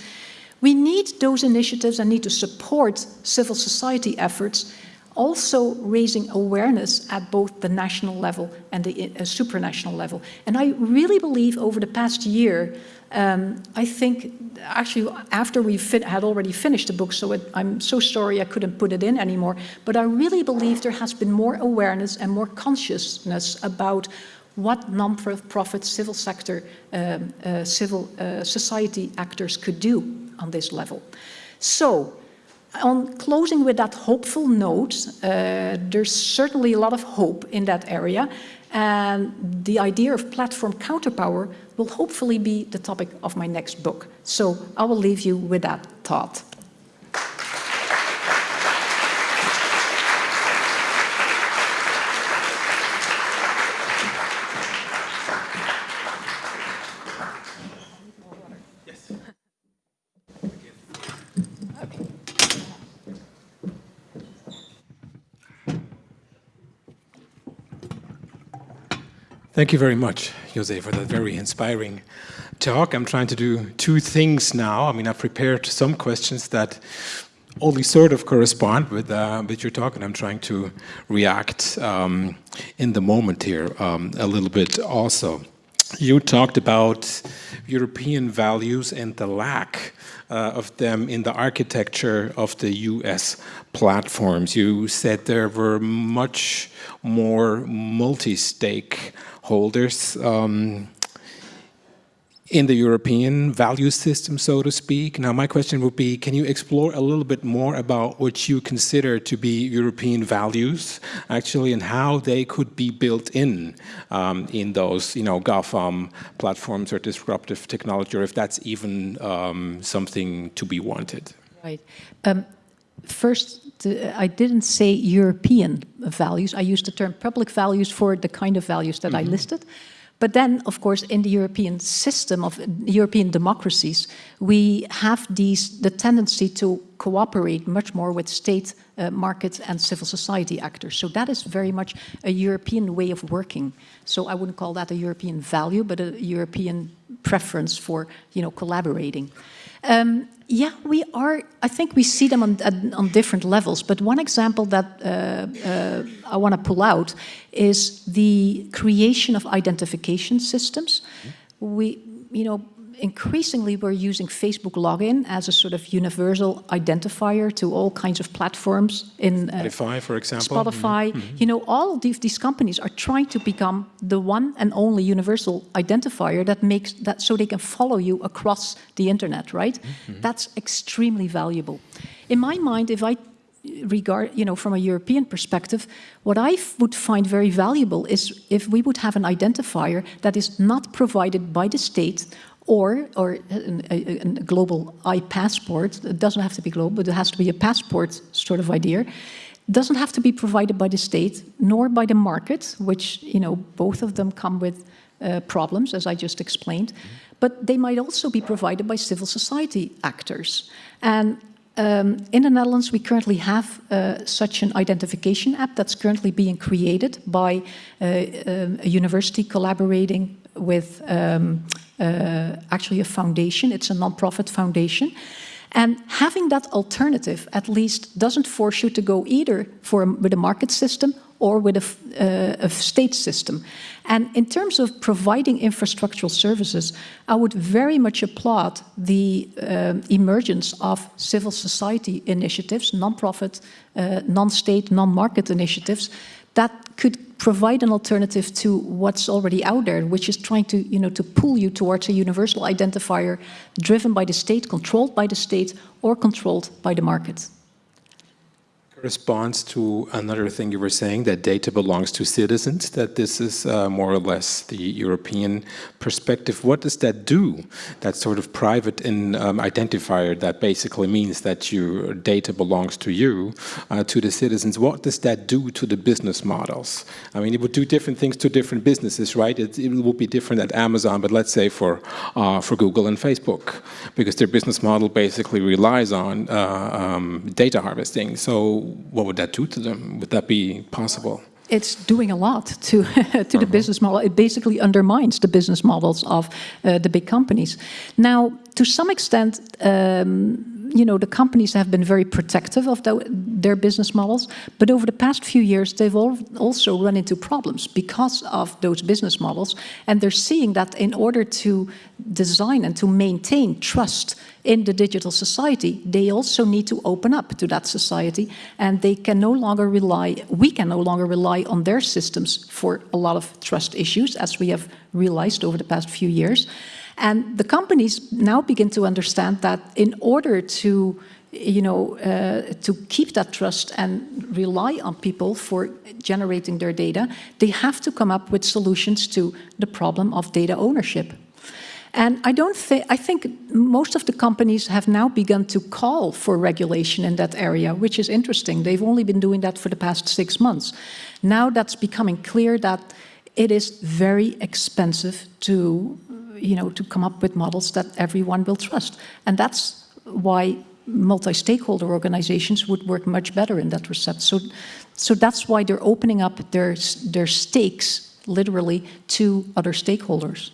We need those initiatives and need to support civil society efforts also raising awareness at both the national level and the uh, supranational level. And I really believe over the past year, um, I think actually after we had already finished the book, so it, I'm so sorry I couldn't put it in anymore, but I really believe there has been more awareness and more consciousness about what non-profit civil sector, um, uh, civil uh, society actors could do on this level. So, on closing with that hopeful note, uh, there's certainly a lot of hope in that area. And the idea of platform counterpower will hopefully be the topic of my next book. So I will leave you with that thought. Thank you very much, Jose, for that very inspiring talk. I'm trying to do two things now. I mean, I've prepared some questions that only sort of correspond with, uh, with your talk, and I'm trying to react um, in the moment here um, a little bit also. You talked about European values and the lack uh, of them in the architecture of the US platforms. You said there were much more multi-stake holders um, in the European value system, so to speak. Now, my question would be, can you explore a little bit more about what you consider to be European values, actually, and how they could be built in um, in those, you know, GAFAM platforms or disruptive technology, or if that's even um, something to be wanted? Right. Um, first, I didn't say European values. I used the term public values for the kind of values that mm -hmm. I mm-hmm. listed. But then, of course, in the European system of European democracies, we have these the tendency to cooperate much more with state uh, markets and civil society actors. So that is very much a European way of working. So I wouldn't call that a European value, but a European preference for you know collaborating. Um, yeah, we are, I think we see them on, on different levels, but one example that uh, uh, I want to pull out is the creation of identification systems. Mm -hmm. We, you know, increasingly we're using Facebook login as a sort of universal identifier to all kinds of platforms in uh, Spotify, for example. Spotify, mm -hmm. you know, all of these, these companies are trying to become the one and only universal identifier that makes that so they can follow you across the internet, right? Mm -hmm. That's extremely valuable. In my mind, if I regard, you know, from a European perspective, what I would find very valuable is if we would have an identifier that is not provided by the state or, or a, a, a global i-passport, it doesn't have to be global, but it has to be a passport sort of idea, doesn't have to be provided by the state, nor by the market, which, you know, both of them come with uh, problems, as I just explained, but they might also be provided by civil society actors. And um, in the Netherlands, we currently have uh, such an identification app that's currently being created by uh, um, a university collaborating with um, uh, actually a foundation. It's a non-profit foundation. And having that alternative at least doesn't force you to go either for with a market system or with a, uh, a, state system. And in terms of providing infrastructural services, I would very much applaud the uh, emergence of civil society initiatives, non-profit, uh, non-state, non-market initiatives that could provide an alternative to what's already out there, which is trying to, you know, to pull you towards a universal identifier driven by the state, controlled by the state, or controlled by the market response to another thing you were saying, that data belongs to citizens, that this is uh, more or less the European perspective. What does that do, that sort of private in, um, identifier that basically means that your data belongs to you, uh, to the citizens? What does that do to the business models? I mean, it would do different things to different businesses, right? It, it will be different at Amazon, but let's say for, uh, for Google and Facebook, because their business model basically relies on uh, um, data harvesting. So what would that do to them? Would that be possible? It's doing a lot to, to uh the uh-huh. business model. It basically undermines the business models of uh, the big companies. Now, to some extent, um, you know, the companies have been very protective of the, their business models, but over the past few years, they've all also run into problems because of those business models, and they're seeing that in order to design and to maintain trust in the digital society, they also need to open up to that society, and they can no longer rely, we can no longer rely on their systems for a lot of trust issues, as we have realized over the past few years. And the companies now begin to understand that in order to you know, uh, to keep that trust and rely on people for generating their data, they have to come up with solutions to the problem of data ownership. And I don't think, I think most of the companies have now begun to call for regulation in that area, which is interesting. They've only been doing that for the past six months. Now that's becoming clear that it is very expensive to you know, to come up with models that everyone will trust. And that's why multi-stakeholder organizations would work much better in that respect. So, so that's why they're opening up their, their stakes, literally, to other stakeholders.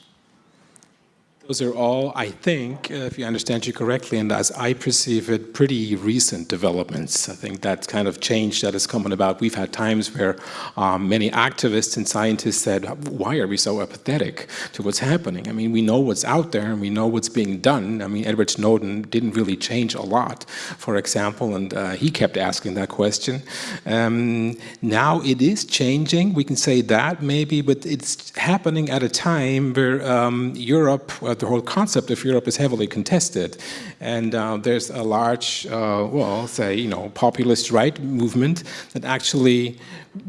Those are all, I think, uh, if you understand you correctly, and as I perceive it, pretty recent developments. I think that kind of change that has come about. We've had times where um, many activists and scientists said, why are we so apathetic to what's happening? I mean, we know what's out there and we know what's being done. I mean, Edward Snowden didn't really change a lot, for example, and uh, he kept asking that question. Um, now it is changing, we can say that maybe, but it's happening at a time where um, Europe, uh, the whole concept of Europe is heavily contested. And uh, there's a large, uh, well, say, you know, populist right movement that actually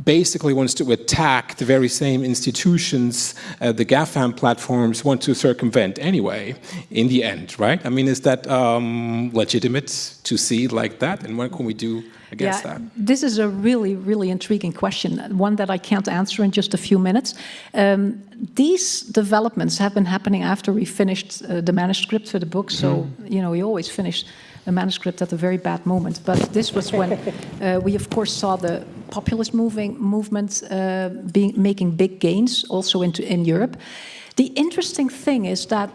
basically wants to attack the very same institutions uh, the GAFAM platforms want to circumvent anyway, in the end, right? I mean, is that um, legitimate to see like that? And what can we do against yeah, that? This is a really, really intriguing question, one that I can't answer in just a few minutes. Um, these developments have been happening after we finished uh, the manuscript for the book, so, mm you know, we always finish a manuscript at a very bad moment. But this was when uh, we, of course, saw the populist moving movement uh, being, making big gains also into, in Europe. The interesting thing is that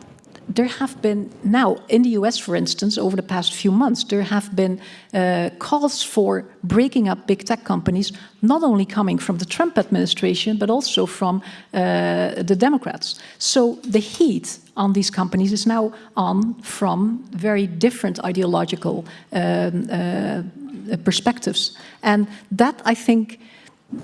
there have been now in the US, for instance, over the past few months, there have been uh, calls for breaking up big tech companies, not only coming from the Trump administration, but also from uh, the Democrats. So the heat on these companies is now on from very different ideological um, uh, perspectives. And that, I think,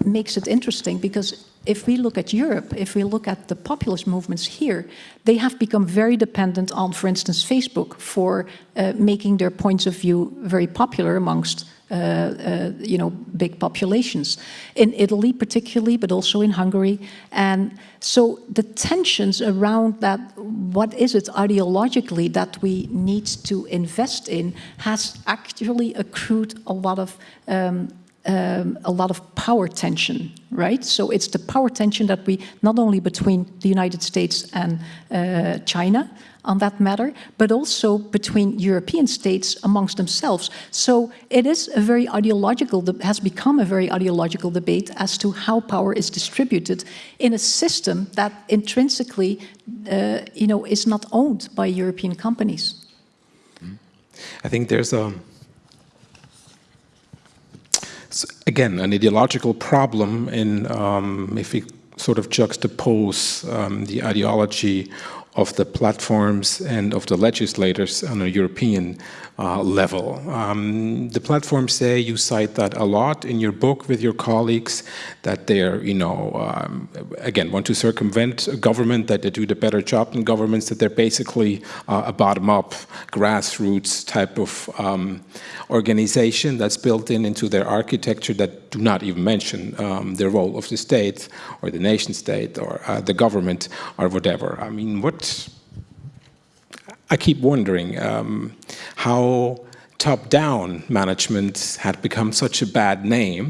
makes it interesting because if we look at Europe, if we look at the populist movements here, they have become very dependent on, for instance, Facebook for uh, making their points of view very popular amongst you know, big populations. In Italy particularly, but also in Hungary. And so the tensions around that, what is it ideologically that we need to invest in, has actually accrued a lot of um, um, a lot of power tension, right? So it's the power tension that we, not only between the United States and uh, China on that matter, but also between European states amongst themselves. So it is a very ideological, has become a very ideological debate as to how power is distributed in a system that intrinsically, uh, you know, is not owned by European companies. I think there's a again, an ideological problem in um, if we sort of juxtapose um, the ideology of the platforms and of the legislators on a European uh, level. Um, the platforms say, you cite that a lot in your book with your colleagues, that they're, you know, um, again, want to circumvent a government, that they do the better job than governments, that they're basically uh, a bottom-up, grassroots type of um, organization that's built in into their architecture that do not even mention um, the role of the state or the nation state or uh, the government or whatever. I mean, what I keep wondering um, how top-down management had become such a bad name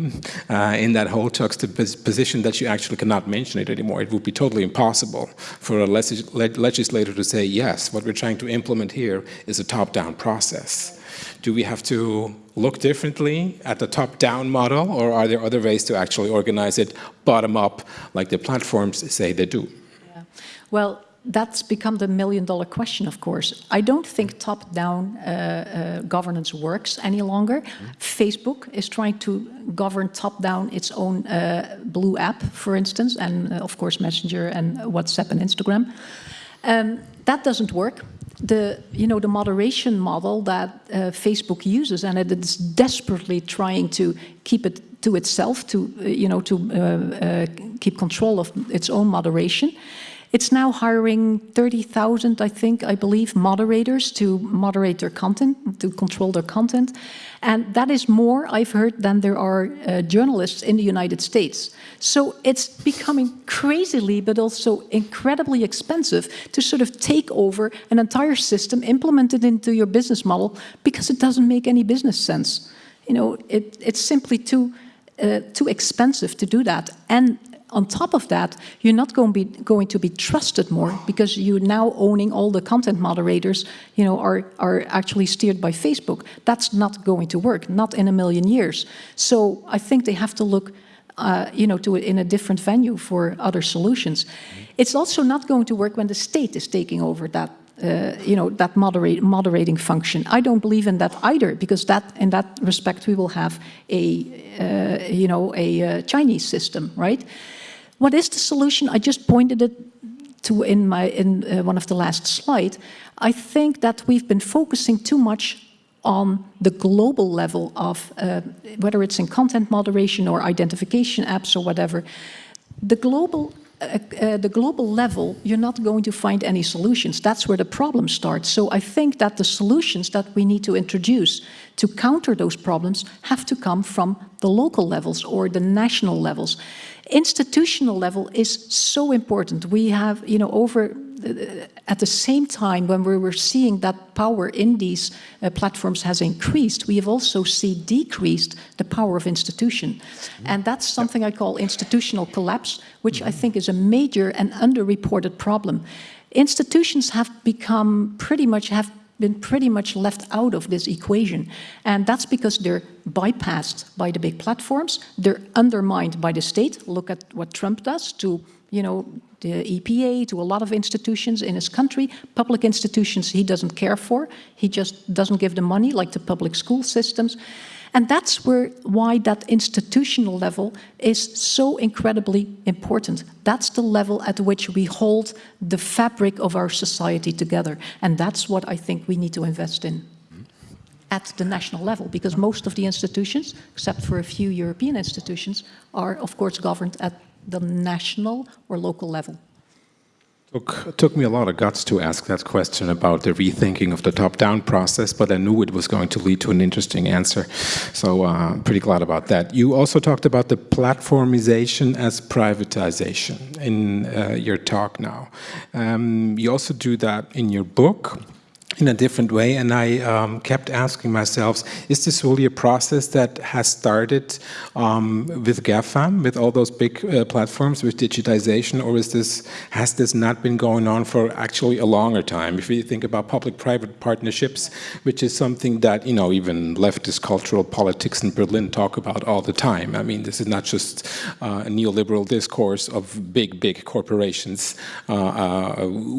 uh, in that whole juxtaposition that you actually cannot mention it anymore. It would be totally impossible for a legislator to say, yes, what we're trying to implement here is a top-down process. Do we have to look differently at the top-down model, or are there other ways to actually organize it bottom-up, like the platforms say they do? Yeah. Well, that's become the million dollar question, of course. I don't think top-down uh, uh, governance works any longer. Mm -hmm. Facebook is trying to govern top-down its own uh, Blue app, for instance, and uh, of course Messenger and WhatsApp and Instagram. Um, that doesn't work. The, you know, the moderation model that uh, Facebook uses, and it is desperately trying to keep it to itself, to, uh, you know, to keep control of its own moderation, it's now hiring 30,000, I think, I believe, moderators to moderate their content, to control their content. And that is more, I've heard, than there are uh, journalists in the United States. So it's becoming crazily, but also incredibly expensive to sort of take over an entire system, implement it into your business model, because it doesn't make any business sense. You know, it, it's simply too, uh, too expensive to do that. And on top of that, you're not going to be going to be trusted more because you're now owning all the content moderators, you know, are are actually steered by Facebook. That's not going to work, not in a million years. So I think they have to look, uh, you know, to it in a different venue for other solutions. It's also not going to work when the state is taking over that uh, you know, that moderate, moderating function. I don't believe in that either, because that, in that respect, we will have a, uh, you know, a uh, Chinese system, right? What is the solution? I just pointed it to in, my, in uh, one of the last slides. I think that we've been focusing too much on the global level of, uh, whether it's in content moderation or identification apps or whatever, the global uh, the global level, you're not going to find any solutions. That's where the problem starts. So I think that the solutions that we need to introduce to counter those problems have to come from the local levels or the national levels. Institutional level is so important. We have, you know, over at the same time, when we were seeing that power in these uh, platforms has increased, we have also seen decreased the power of institution. Mm -hmm. And that's something I call institutional collapse, which mm -hmm. I think is a major and underreported problem. Institutions have become pretty much, have been pretty much left out of this equation. And that's because they're bypassed by the big platforms, they're undermined by the state. Look at what Trump does to you know, the EPA, to a lot of institutions in his country. Public institutions he doesn't care for. He just doesn't give the money, like the public school systems. And that's where why that institutional level is so incredibly important. That's the level at which we hold the fabric of our society together. And that's what I think we need to invest in at the national level, because most of the institutions, except for a few European institutions, are of course governed at the national or local level? Took, it took me a lot of guts to ask that question about the rethinking of the top-down process, but I knew it was going to lead to an interesting answer. So uh, I'm pretty glad about that. You also talked about the platformization as privatization in uh, your talk now. Um, you also do that in your book. In a different way. And I um, kept asking myself, is this really a process that has started um, with GAFAM, with all those big uh, platforms, with digitization, or is this has this not been going on for actually a longer time? If you think about public-private partnerships, which is something that, you know, even leftist cultural politics in Berlin talk about all the time. I mean, this is not just uh, a neoliberal discourse of big, big corporations uh, uh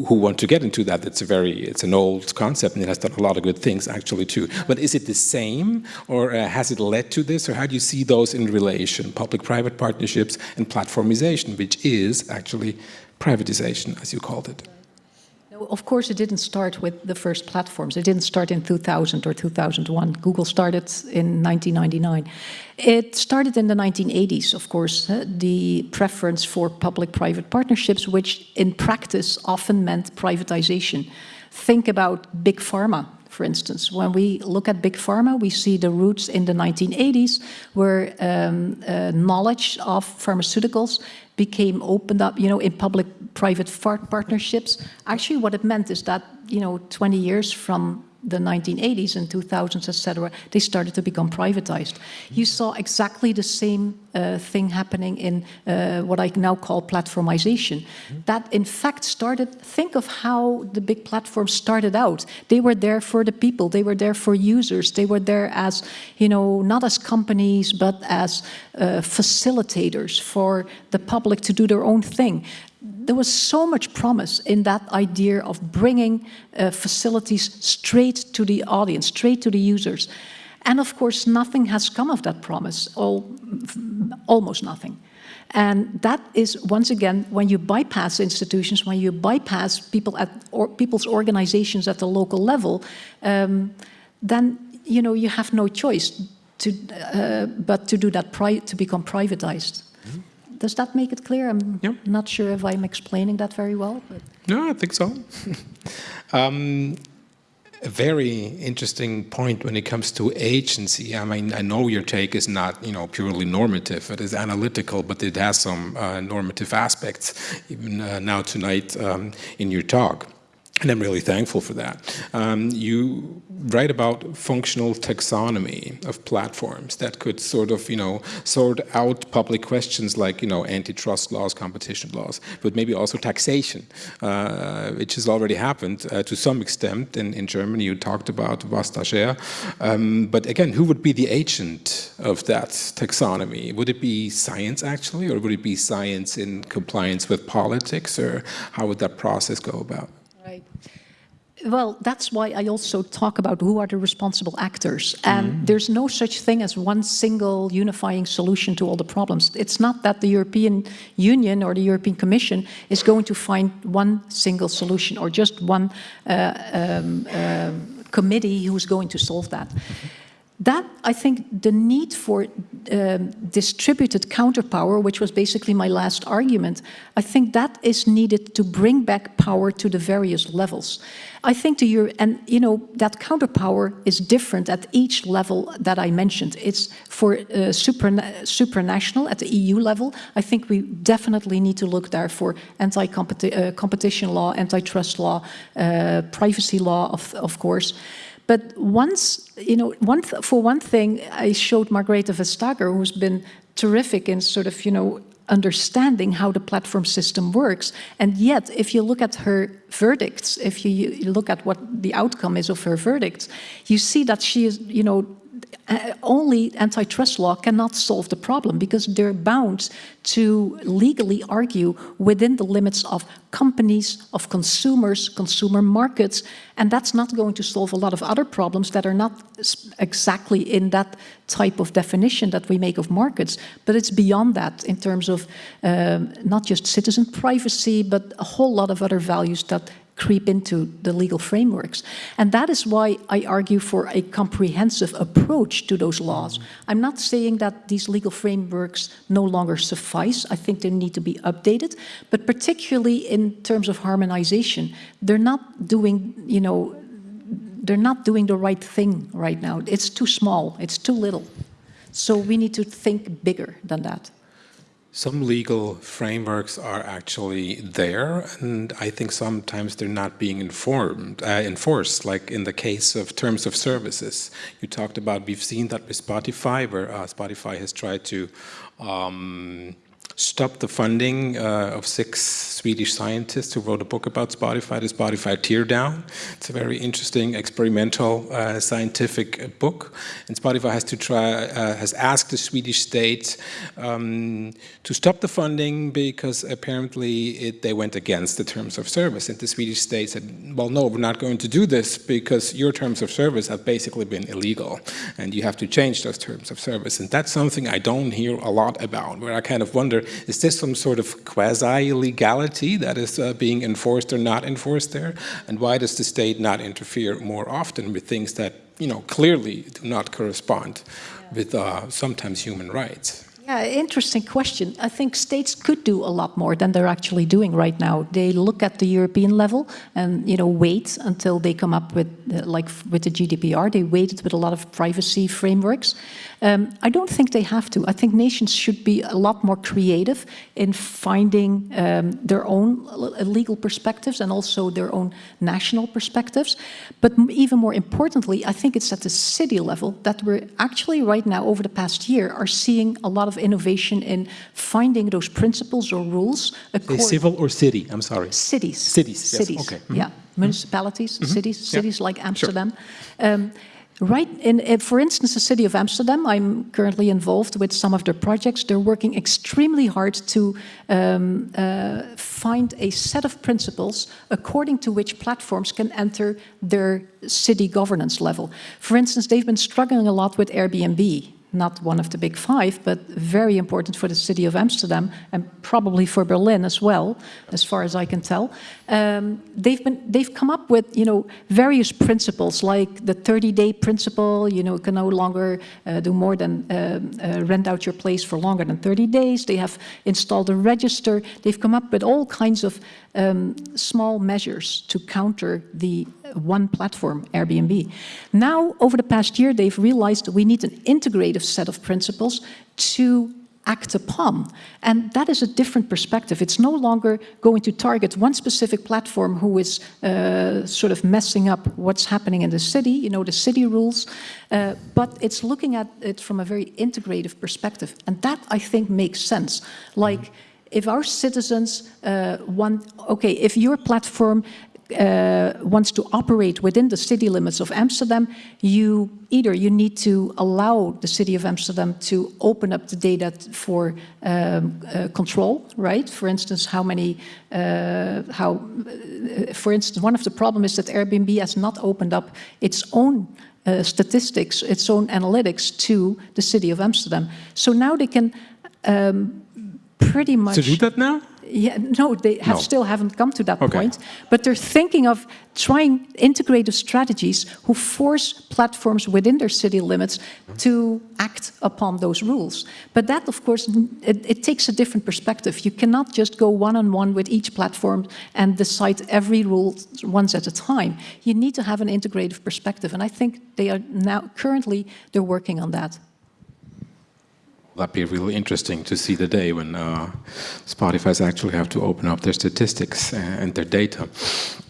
who want to get into that. It's a very, it's an old concept and it has done a lot of good things actually too. But is it the same or uh, has it led to this or how do you see those in relation, public-private partnerships and platformization, which is actually privatization as you called it? Of course, it didn't start with the first platforms. It didn't start in 2000 or 2001. Google started in 1999. It started in the 1980s, of course, the preference for public-private partnerships, which in practice often meant privatization. Think about big pharma, for instance. When we look at big pharma, we see the roots in the 1980s where um, uh, knowledge of pharmaceuticals became opened up, you know, in public-private partnerships. Actually, what it meant is that, you know, 20 years from the 1980s and 2000s, etc., they started to become privatized. You saw exactly the same uh, thing happening in uh, what I now call platformization. Mm -hmm. That in fact started, think of how the big platforms started out. They were there for the people, they were there for users, they were there as, you know, not as companies, but as uh, facilitators for the public to do their own thing there was so much promise in that idea of bringing uh, facilities straight to the audience, straight to the users. And of course, nothing has come of that promise, all, almost nothing. And that is, once again, when you bypass institutions, when you bypass people at or people's organizations at the local level, um, then you know you have no choice to, uh, but to do that to become privatized. Does that make it clear? I'm yeah. not sure if I'm explaining that very well. But. No, I think so. um, a very interesting point when it comes to agency. I mean, I know your take is not, you know, purely normative. It is analytical, but it has some uh, normative aspects, even uh, now tonight um, in your talk. And I'm really thankful for that. Um, you write about functional taxonomy of platforms that could sort of, you know, sort out public questions like, you know, antitrust laws, competition laws, but maybe also taxation, uh, which has already happened uh, to some extent. In, in Germany, you talked about Vestager. Um, but again, who would be the agent of that taxonomy? Would it be science actually, or would it be science in compliance with politics, or how would that process go about? Well, that's why I also talk about who are the responsible actors. And mm. there's no such thing as one single unifying solution to all the problems. It's not that the European Union or the European Commission is going to find one single solution or just one uh, um, uh, committee who's going to solve that. That, I think, the need for um, distributed counterpower, which was basically my last argument, I think that is needed to bring back power to the various levels. I think the Euro and you know that counterpower is different at each level that I mentioned. It's for uh, super supranational at the EU level. I think we definitely need to look there for anti-competition uh, law, antitrust law, uh, privacy law, of, of course. But once, you know, one for one thing, I showed Margrethe Vestager, who's been terrific in sort of, you know, understanding how the platform system works. And yet, if you look at her verdicts, if you, you look at what the outcome is of her verdicts, you see that she is, you know, only antitrust law cannot solve the problem because they're bound to legally argue within the limits of companies, of consumers, consumer markets, and that's not going to solve a lot of other problems that are not exactly in that type of definition that we make of markets, but it's beyond that in terms of um, not just citizen privacy, but a whole lot of other values that creep into the legal frameworks. And that is why I argue for a comprehensive approach to those laws. I'm not saying that these legal frameworks no longer suffice. I think they need to be updated, but particularly in terms of harmonization, they're not doing, you know, they're not doing the right thing right now. It's too small, it's too little. So we need to think bigger than that. Some legal frameworks are actually there, and I think sometimes they're not being informed, uh, enforced, like in the case of terms of services. You talked about, we've seen that with Spotify, where uh, Spotify has tried to um, stopped the funding uh, of six Swedish scientists who wrote a book about Spotify, the Spotify Teardown. It's a very interesting experimental uh, scientific book. And Spotify has to try, uh, has asked the Swedish state um, to stop the funding because apparently it, they went against the terms of service. And the Swedish state said, well, no, we're not going to do this because your terms of service have basically been illegal and you have to change those terms of service. And that's something I don't hear a lot about, where I kind of wonder, is this some sort of quasi-legality that is uh, being enforced or not enforced there? And why does the state not interfere more often with things that, you know, clearly do not correspond yeah. with uh, sometimes human rights? Yeah, interesting question. I think states could do a lot more than they're actually doing right now. They look at the European level and you know wait until they come up with uh, like with the GDPR. They waited with a lot of privacy frameworks. Um, I don't think they have to. I think nations should be a lot more creative in finding um, their own legal perspectives and also their own national perspectives. But even more importantly, I think it's at the city level that we're actually right now over the past year are seeing a lot of innovation in finding those principles or rules. civil or city? I'm sorry. Cities. Cities. Cities. Okay. Mm -hmm. Yeah. Municipalities, mm -hmm. cities, cities yeah. like Amsterdam. Sure. Um, Right, in, for instance, the city of Amsterdam, I'm currently involved with some of their projects. They're working extremely hard to um, uh, find a set of principles according to which platforms can enter their city governance level. For instance, they've been struggling a lot with Airbnb not one of the big five, but very important for the city of Amsterdam and probably for Berlin as well, as far as I can tell. Um, they've been they've come up with you know various principles like the 30-day principle. You know, can no longer uh, do more than uh, uh, rent out your place for longer than 30 days. They have installed a register. They've come up with all kinds of um, small measures to counter the one platform, Airbnb. Now, over the past year, they've realized we need an integrative set of principles to act upon. And that is a different perspective. It's no longer going to target one specific platform who is uh, sort of messing up what's happening in the city, you know, the city rules, uh, but it's looking at it from a very integrative perspective. And that, I think, makes sense. Like, if our citizens uh, want, okay, if your platform uh, wants to operate within the city limits of Amsterdam, you either you need to allow the city of Amsterdam to open up the data for um, uh, control, right? For instance, how many, uh, how, uh, for instance, one of the problems is that Airbnb has not opened up its own uh, statistics, its own analytics to the city of Amsterdam. So now they can um, pretty much... To do that now? Yeah, no, they have no. still haven't come to that okay. point, but they're thinking of trying integrative strategies who force platforms within their city limits to act upon those rules. But that, of course, it, it takes a different perspective. You cannot just go one-on-one -on -one with each platform and decide every rule once at a time. You need to have an integrative perspective, and I think they are now, currently, they're working on that. That'd be really interesting to see the day when uh, Spotify's actually have to open up their statistics and their data.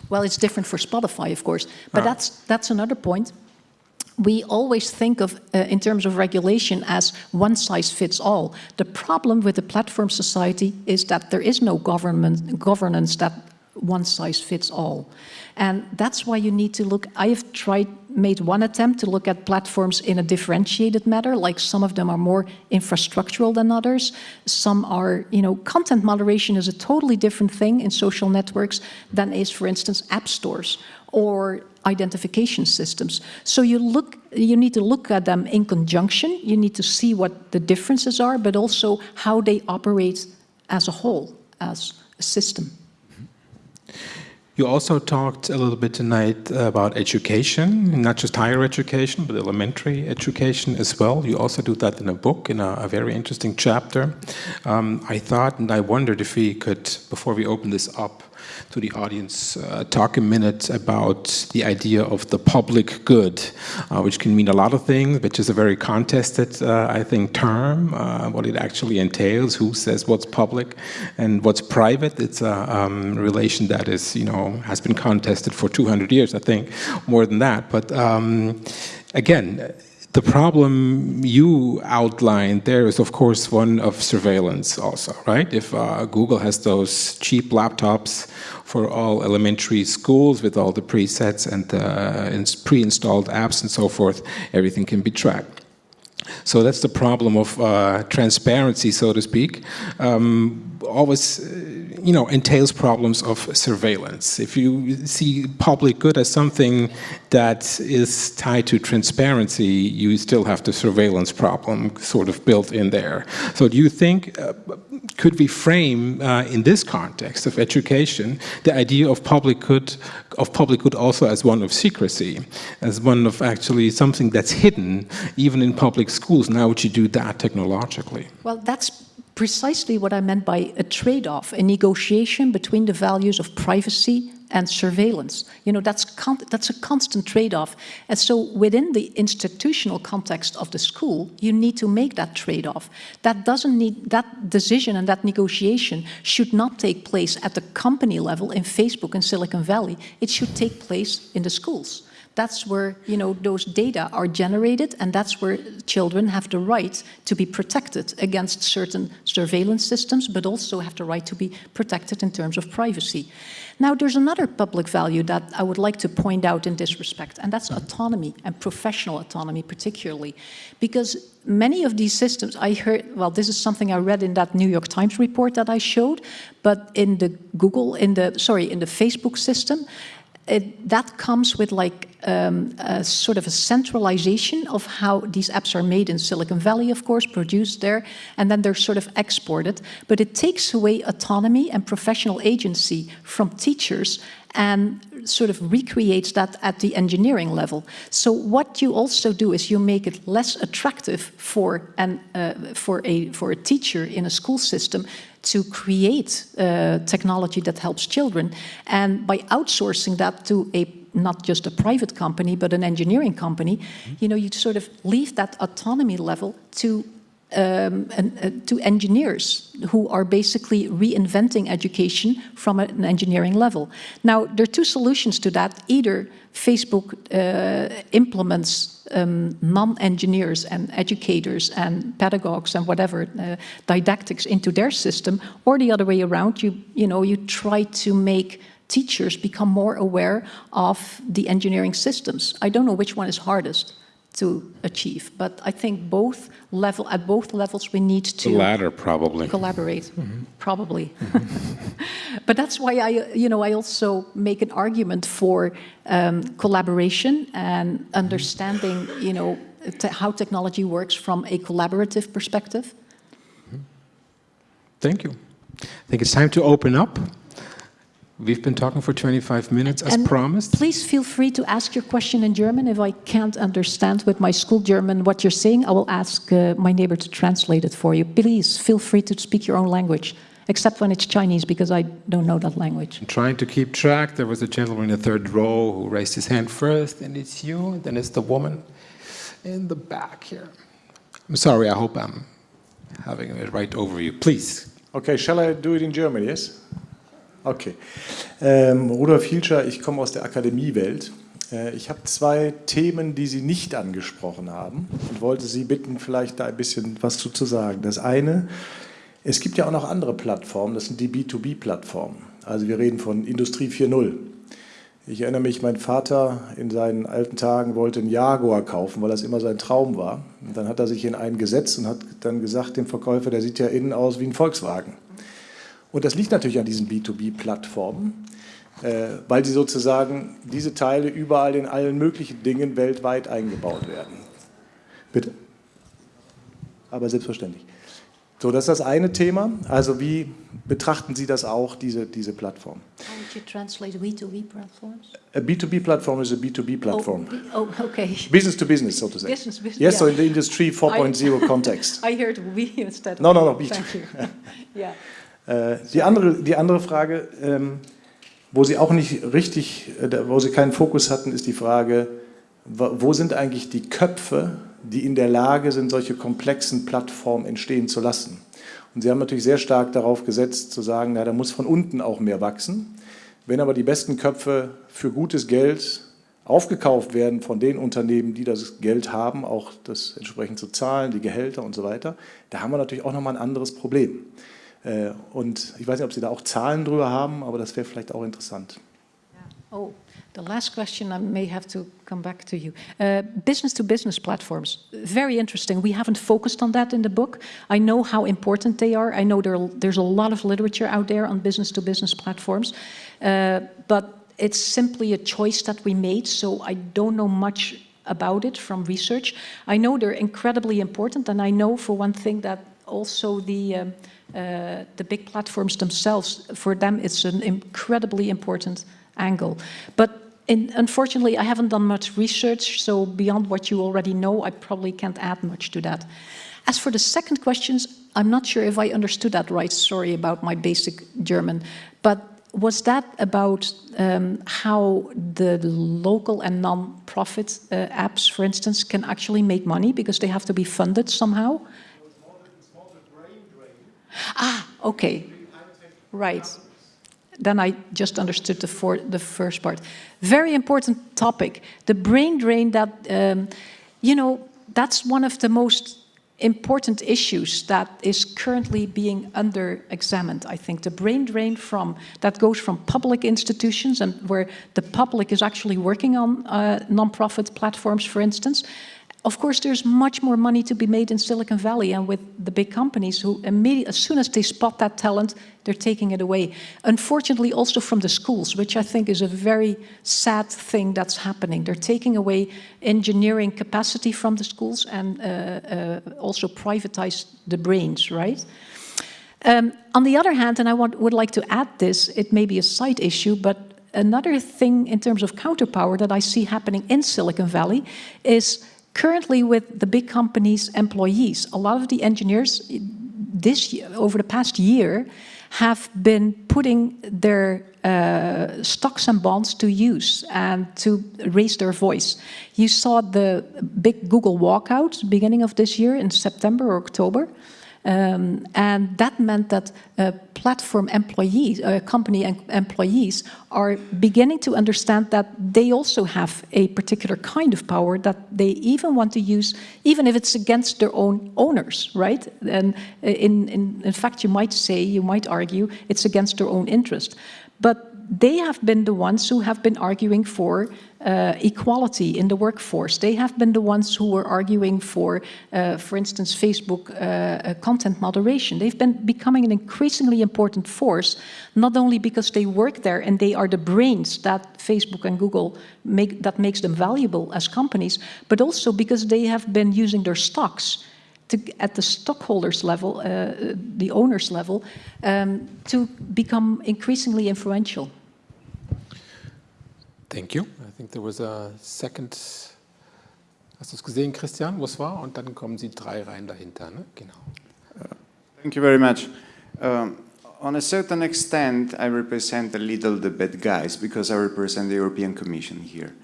Well, it's different for Spotify, of course, but ah. that's that's another point. We always think of, uh, in terms of regulation, as one size fits all. The problem with the platform society is that there is no government governance that one size fits all. And that's why you need to look, I have tried, made one attempt to look at platforms in a differentiated manner, like some of them are more infrastructural than others. Some are, you know, content moderation is a totally different thing in social networks than is, for instance, app stores or identification systems. So you look, you need to look at them in conjunction. You need to see what the differences are, but also how they operate as a whole, as a system. Mm-hmm. You also talked a little bit tonight about education, not just higher education, but elementary education as well. You also do that in a book, in a, a very interesting chapter. Um, I thought and I wondered if we could, before we open this up, to the audience uh, talk a minute about the idea of the public good, uh, which can mean a lot of things, which is a very contested, uh, I think, term, uh, what it actually entails, who says what's public and what's private. It's a um, relation that is, you know, has been contested for 200 years, I think, more than that. But um, again, the problem you outlined there is, of course, one of surveillance also, right? If uh, Google has those cheap laptops for all elementary schools with all the presets and uh, pre-installed apps and so forth, everything can be tracked. So that's the problem of uh, transparency, so to speak. Um, always you know, entails problems of surveillance. If you see public good as something that is tied to transparency, you still have the surveillance problem sort of built in there. So do you think, uh, could we frame uh, in this context of education, the idea of public good, of public good also as one of secrecy, as one of actually something that's hidden even in public schools? Now would you do that technologically? Well, that's precisely what I meant by a trade-off, a negotiation between the values of privacy and surveillance. You know, that's, that's a constant trade-off. And so within the institutional context of the school, you need to make that trade-off. That doesn't need, that decision and that negotiation should not take place at the company level in Facebook and Silicon Valley. It should take place in the schools. That's where you know those data are generated and that's where children have the right to be protected against certain surveillance systems, but also have the right to be protected in terms of privacy. Now, there's another public value that I would like to point out in this respect, and that's autonomy and professional autonomy particularly. Because many of these systems, I heard, well, this is something I read in that New York Times report that I showed, but in the Google, in the, sorry, in the Facebook system, it, that comes with like um, a sort of a centralization of how these apps are made in Silicon Valley, of course, produced there, and then they're sort of exported. But it takes away autonomy and professional agency from teachers and sort of recreates that at the engineering level. So what you also do is you make it less attractive for, an, uh, for, a, for a teacher in a school system to create uh, technology that helps children. And by outsourcing that to a not just a private company, but an engineering company, mm -hmm. you know, you sort of leave that autonomy level to um, and, uh, to engineers who are basically reinventing education from an engineering level. Now, there are two solutions to that. Either Facebook uh, implements um, non-engineers and educators and pedagogues and whatever uh, didactics into their system, or the other way around, you, you, know, you try to make teachers become more aware of the engineering systems. I don't know which one is hardest to achieve. But I think both level at both levels we need to the latter probably collaborate mm -hmm. probably. Mm -hmm. but that's why I you know I also make an argument for um, collaboration and understanding you know te how technology works from a collaborative perspective. Mm-hmm. Thank you. I think it's time to open up. We've been talking for 25 minutes as and promised. Please feel free to ask your question in German. If I can't understand with my school German what you're saying, I will ask uh, my neighbor to translate it for you. Please feel free to speak your own language, except when it's Chinese, because I don't know that language. I'm trying to keep track. There was a gentleman in the third row who raised his hand first, and it's you, and then it's the woman in the back here. I'm sorry, I hope I'm having it right over you. Please. Okay, shall I do it in German, yes? Okay. Ähm, Rudolf Hilscher, ich komme aus der Akademiewelt. Äh, ich habe zwei Themen, die Sie nicht angesprochen haben und wollte Sie bitten, vielleicht da ein bisschen was zu, zu sagen. Das eine, es gibt ja auch noch andere Plattformen, das sind die B2B-Plattformen. Also wir reden von Industrie 4.0. Ich erinnere mich, mein Vater in seinen alten Tagen wollte einen Jaguar kaufen, weil das immer sein Traum war. Und dann hat er sich in einen gesetzt und hat dann gesagt dem Verkäufer, der sieht ja innen aus wie ein Volkswagen. Und das liegt natürlich an diesen B2B-Plattformen, äh, weil sie sozusagen diese Teile überall in allen möglichen Dingen weltweit eingebaut werden. Bitte. Aber selbstverständlich. So, das ist das eine Thema. Also wie betrachten Sie das auch, diese, diese Plattform? How would you translate B2B platforms? A B2B platform is a B2B platform. Oh, oh okay. Business to business, so to say. Business, business. Yes, yeah. so in the industry 4.0 context. I heard we instead. No, no, no, B2B. Thank you. yeah. Äh, die, andere, die andere Frage, ähm, Wo sie auch nicht richtig, äh, wo sie keinen Fokus hatten, ist die Frage, wo sind eigentlich die Köpfe, die in der Lage sind, solche komplexen Plattformen entstehen zu lassen. Und sie haben natürlich sehr stark darauf gesetzt, zu sagen, na, da muss von unten auch mehr wachsen. Wenn aber die besten Köpfe für gutes Geld aufgekauft werden von den Unternehmen, die das Geld haben, auch das entsprechend zu zahlen, die Gehälter und so weiter, da haben wir natürlich auch nochmal ein anderes Problem. Äh, und ich weiß nicht, ob Sie da auch Zahlen drüber haben, aber das wäre vielleicht auch interessant. Oh, the last question I may have to come back to you. Uh, business to business platforms, very interesting. We haven't focused on that in the book. I know how important they are. I know there, there's a lot of literature out there on business to business platforms, uh, but it's simply a choice that we made, so I don't know much about it from research. I know they're incredibly important, and I know for one thing that also the um, uh, the big platforms themselves, for them it's an incredibly important angle. But in, unfortunately, I haven't done much research, so beyond what you already know, I probably can't add much to that. As for the second questions, I'm not sure if I understood that right, sorry about my basic German, but was that about um, how the local and non-profit uh, apps, for instance, can actually make money because they have to be funded somehow? Ah, okay. Right. Then I just understood the, for, the first part. Very important topic. The brain drain that, um, you know, that's one of the most important issues that is currently being under examined I think the brain drain from that goes from public institutions and where the public is actually working on uh, non-profit platforms for instance of course, there's much more money to be made in Silicon Valley and with the big companies who immediately, as soon as they spot that talent, they're taking it away. Unfortunately, also from the schools, which I think is a very sad thing that's happening. They're taking away engineering capacity from the schools and uh, uh, also privatize the brains, right? Um, on the other hand, and I want, would like to add this, it may be a side issue, but another thing in terms of counterpower that I see happening in Silicon Valley is Currently with the big companies' employees, a lot of the engineers this year, over the past year have been putting their uh, stocks and bonds to use and to raise their voice. You saw the big Google walkout beginning of this year in September or October. Um, and that meant that uh, platform employees, uh, company employees are beginning to understand that they also have a particular kind of power that they even want to use, even if it's against their own owners, right? And uh, in, in, in fact, you might say, you might argue, it's against their own interest. But they have been the ones who have been arguing for uh, equality in the workforce. They have been the ones who were arguing for, uh, for instance, Facebook uh, content moderation. They've been becoming an increasingly important force, not only because they work there and they are the brains that Facebook and Google make, that makes them valuable as companies, but also because they have been using their stocks to, at the stockholders level, uh, the owners level, um, to become increasingly influential. Thank you. I think there was a second. Hast du es gesehen, Christian, wo es war? Und dann kommen Sie drei Reihen dahinter. Ne? Genau. Thank you very much. Um, on a certain extent, I represent a little the bad guys because I represent the European Commission here.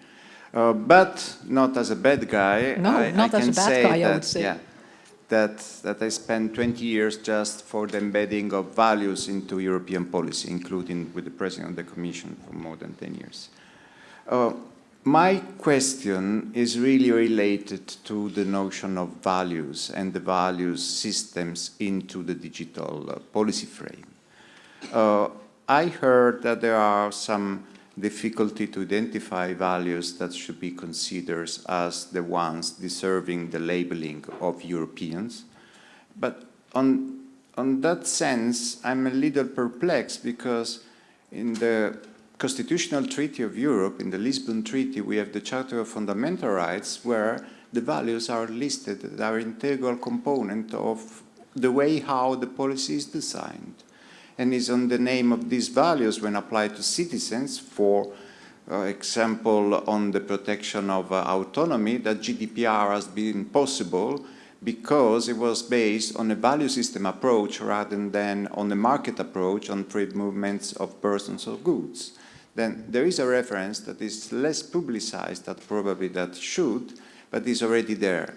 Uh, but not as a bad guy. No, I, not I as can a bad say guy, that, I would say. Yeah, that, that I spent 20 years just for the embedding of values into European policy, including with the President of the Commission for more than 10 years. Uh, my question is really related to the notion of values and the values systems into the digital uh, policy frame. Uh, I heard that there are some difficulty to identify values that should be considered as the ones deserving the labeling of Europeans. But on, on that sense, I'm a little perplexed because in the Constitutional Treaty of Europe, in the Lisbon Treaty, we have the Charter of Fundamental Rights where the values are listed that are integral component of the way how the policy is designed. And is on the name of these values when applied to citizens for uh, example, on the protection of uh, autonomy, that GDPR has been possible because it was based on a value system approach rather than on a market approach on trade movements of persons or goods. then there is a reference that is less publicized that probably that should, but is already there.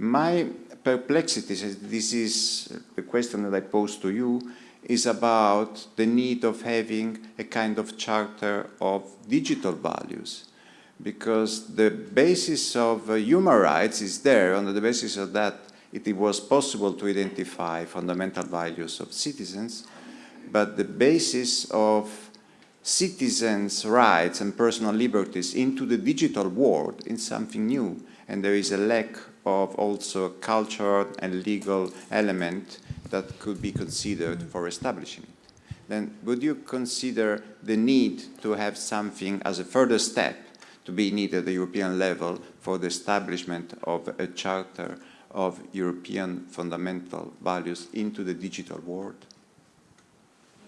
My perplexity, this is the question that I pose to you, is about the need of having a kind of charter of digital values because the basis of uh, human rights is there. On the basis of that, it, was possible to identify fundamental values of citizens, but the basis of citizens' rights and personal liberties into the digital world is something new, and there is a lack of also cultural and legal element that could be considered for establishing it. Then would you consider the need to have something as a further step to be needed at the European level for the establishment of a charter of European fundamental values into the digital world?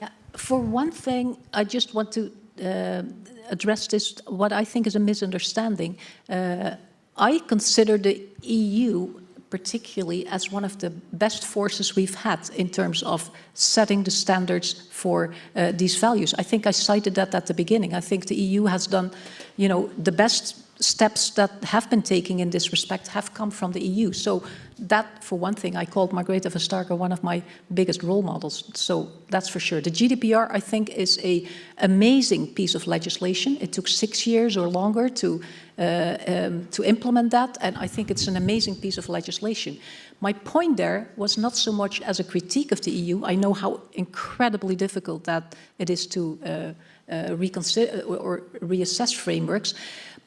Yeah, for one thing, I just want to uh, address this, what I think is a misunderstanding. Uh, I consider the EU particularly as one of the best forces we've had in terms of setting the standards for uh, these values. I think I cited that at the beginning. I think the EU has done, you know, the best steps that have been taken in this respect have come from the EU. So that, for one thing, I called Margrethe Vestager one of my biggest role models. So that's for sure. The GDPR, I think, is a amazing piece of legislation. It took six years or longer to, uh, um, to implement that, and I think it's an amazing piece of legislation. My point there was not so much as a critique of the EU. I know how incredibly difficult that it is to uh, uh, reconsider or reassess frameworks.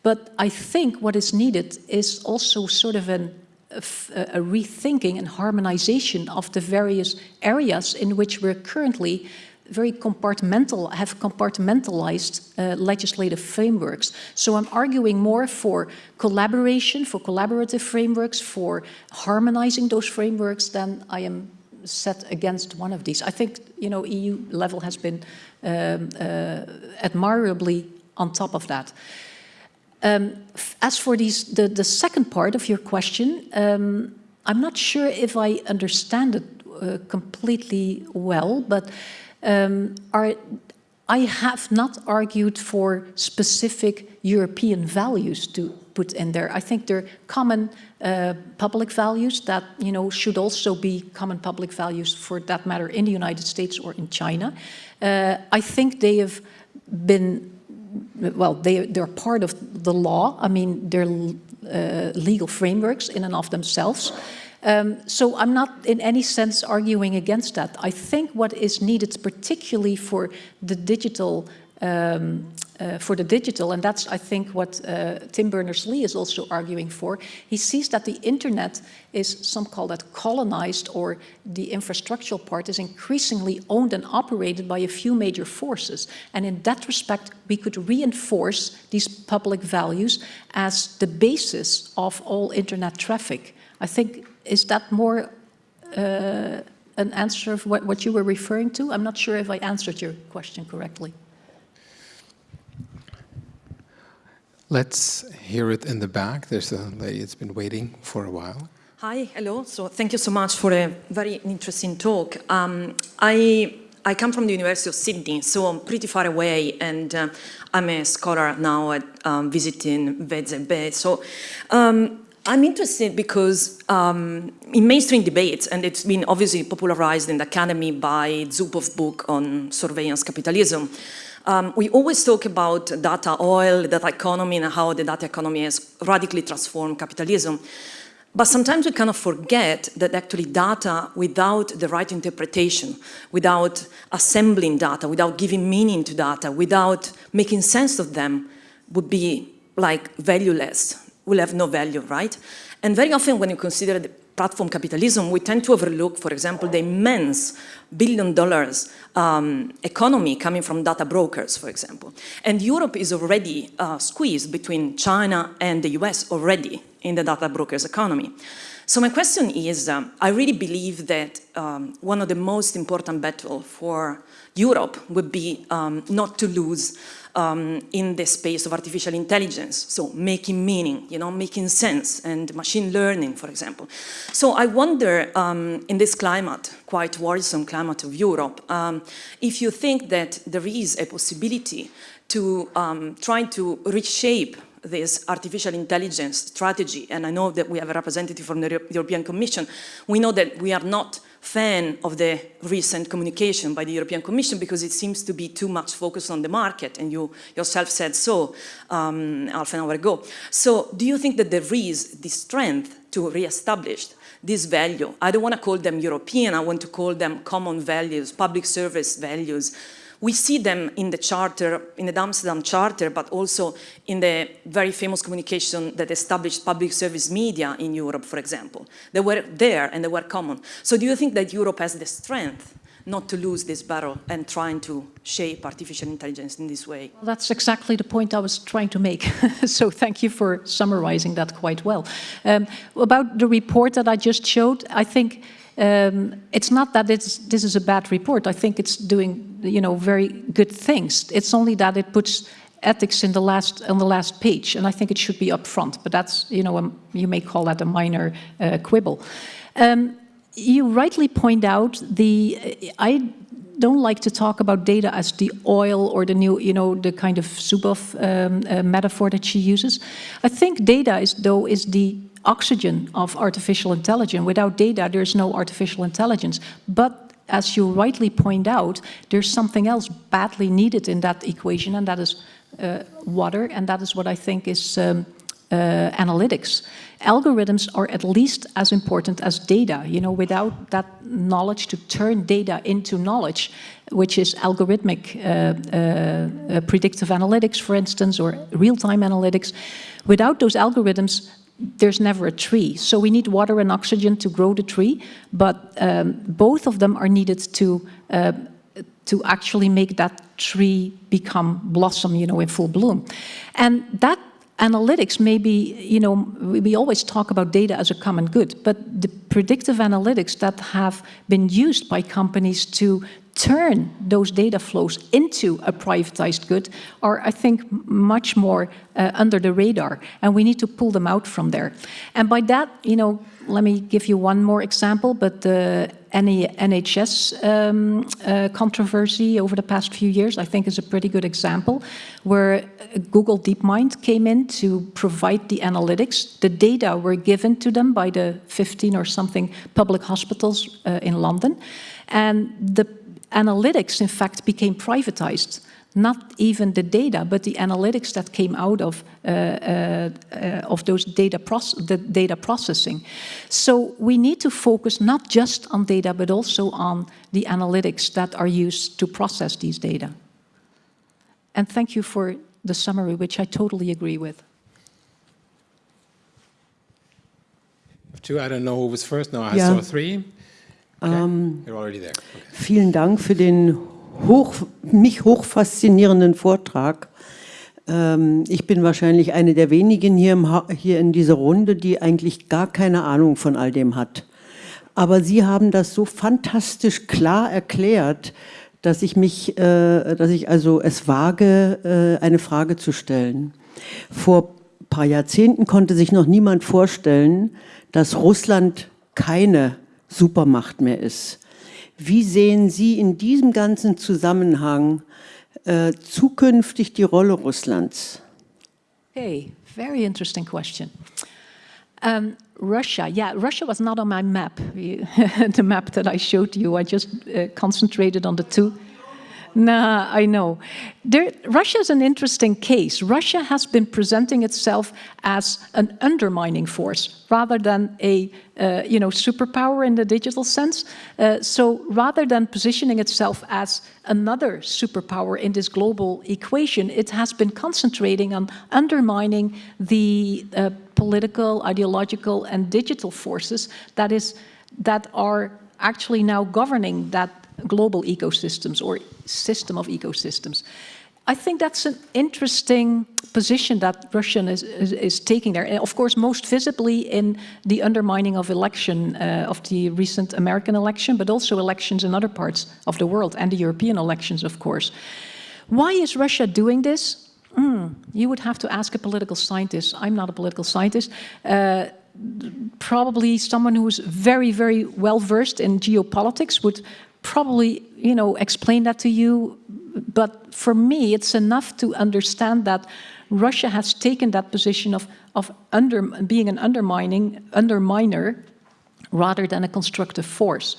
But I think what is needed is also sort of an, a, a, rethinking and harmonization of the various areas in which we're currently very compartmental, have compartmentalized uh, legislative frameworks. So I'm arguing more for collaboration, for collaborative frameworks, for harmonizing those frameworks than I am set against one of these. I think, you know, EU level has been um, uh, admirably on top of that. Um, as for these, the, the second part of your question, um, I'm not sure if I understand it uh, completely well, but um, are, I have not argued for specific European values to put in there. I think they're common uh, public values that you know should also be common public values for that matter in the United States or in China. Uh, I think they have been well, they, they're part of the law. I mean, they're uh, legal frameworks in and of themselves. Um, so I'm not in any sense arguing against that. I think what is needed particularly for the digital um, uh, for the digital, and that's, I think, what uh, Tim Berners-Lee is also arguing for. He sees that the internet is, some call that colonized, or the infrastructural part is increasingly owned and operated by a few major forces. And in that respect, we could reinforce these public values as the basis of all internet traffic. I think, is that more uh, an answer of what, what you were referring to? I'm not sure if I answered your question correctly. Let's hear it in the back. There's a lady that's been waiting for a while. Hi, hello. So thank you so much for a very interesting talk. Um, I I come from the University of Sydney, so I'm pretty far away, and uh, I'm a scholar now at um, visiting WZB. So um, I'm interested because um, in mainstream debates, and it's been obviously popularized in the academy by Zuboff's book on surveillance capitalism, um, we always talk about data oil, data economy, and how the data economy has radically transformed capitalism. But sometimes we kind of forget that actually data without the right interpretation, without assembling data, without giving meaning to data, without making sense of them, would be like valueless, will have no value, right? And very often when you consider the platform capitalism, we tend to overlook, for example, the immense billion dollars um, economy coming from data brokers, for example. And Europe is already uh, squeezed between China and the US already in the data brokers economy. So my question is, um, I really believe that um, one of the most important battles for Europe would be um, not to lose um, in the space of artificial intelligence, so making meaning, you know, making sense, and machine learning, for example. So I wonder, um, in this climate, quite worrisome climate of Europe, um, if you think that there is a possibility to um, try to reshape this artificial intelligence strategy, and I know that we have a representative from the European Commission, we know that we are not fan of the recent communication by the European Commission because it seems to be too much focused on the market, and you yourself said so um, half an hour ago. So do you think that there is the strength to re-establish this value? I don't want to call them European, I want to call them common values, public service values, we see them in the charter, in the Amsterdam Charter, but also in the very famous communication that established public service media in Europe, for example. They were there and they were common. So do you think that Europe has the strength not to lose this battle and trying to shape artificial intelligence in this way. Well, that's exactly the point I was trying to make. so thank you for summarizing that quite well. Um, about the report that I just showed, I think um, it's not that it's, this is a bad report. I think it's doing, you know, very good things. It's only that it puts ethics in the last on the last page, and I think it should be up front. But that's, you know, a, you may call that a minor uh, quibble. Um, you rightly point out the. I don't like to talk about data as the oil or the new, you know, the kind of Zuboff um, uh, metaphor that she uses. I think data is, though, is the oxygen of artificial intelligence. Without data, there's no artificial intelligence. But as you rightly point out, there's something else badly needed in that equation, and that is uh, water, and that is what I think is um, uh, analytics. Algorithms are at least as important as data. You know, without that knowledge to turn data into knowledge, which is algorithmic uh, uh, uh predictive analytics, for instance, or real-time analytics, without those algorithms, there's never a tree. So we need water and oxygen to grow the tree, but um, both of them are needed to uh, to actually make that tree become blossom, you know, in full bloom. And that analytics maybe, you know, we always talk about data as a common good, but the predictive analytics that have been used by companies to turn those data flows into a privatized good are, I think, much more uh, under the radar, and we need to pull them out from there. And by that, you know, let me give you one more example, but the NHS um, uh, controversy over the past few years, I think is a pretty good example, where Google DeepMind came in to provide the analytics. The data were given to them by the 15 or something public hospitals uh, in London, and the analytics, in fact, became privatized. Not even the data, but the analytics that came out of uh, uh, uh, of those data the data processing. So we need to focus not just on data, but also on the analytics that are used to process these data. And thank you for the summary, which I totally agree with. Two, I don't know who was first. No, I yeah. saw three. Ähm, okay. Vielen Dank für den hoch, mich hoch faszinierenden Vortrag. Ähm, ich bin wahrscheinlich eine der wenigen hier, im, hier in dieser Runde, die eigentlich gar keine Ahnung von all dem hat. Aber Sie haben das so fantastisch klar erklärt, dass ich mich, äh, dass ich also es wage, äh, eine Frage zu stellen. Vor ein paar Jahrzehnten konnte sich noch niemand vorstellen, dass Russland keine Supermacht mehr ist. Wie sehen Sie in diesem ganzen Zusammenhang äh, zukünftig die Rolle Russlands? Hey, very interesting question. Um, Russia, yeah, Russia was not on my map, the map that I showed you. I just uh, concentrated on the two. Nah, I know. There, Russia is an interesting case. Russia has been presenting itself as an undermining force rather than a uh, you know, superpower in the digital sense. Uh, so rather than positioning itself as another superpower in this global equation, it has been concentrating on undermining the uh, political, ideological, and digital forces that is that are actually now governing that global ecosystems or system of ecosystems. I think that's an interesting position that Russia is, is, is, taking there. And of course, most visibly in the undermining of election, uh, of the recent American election, but also elections in other parts of the world and the European elections, of course. Why is Russia doing this? Mm, you would have to ask a political scientist. I'm not a political scientist. Uh, probably someone who's very, very well versed in geopolitics would probably, you know, explain that to you. But for me, it's enough to understand that Russia has taken that position of, of under, being an undermining, underminer rather than a constructive force.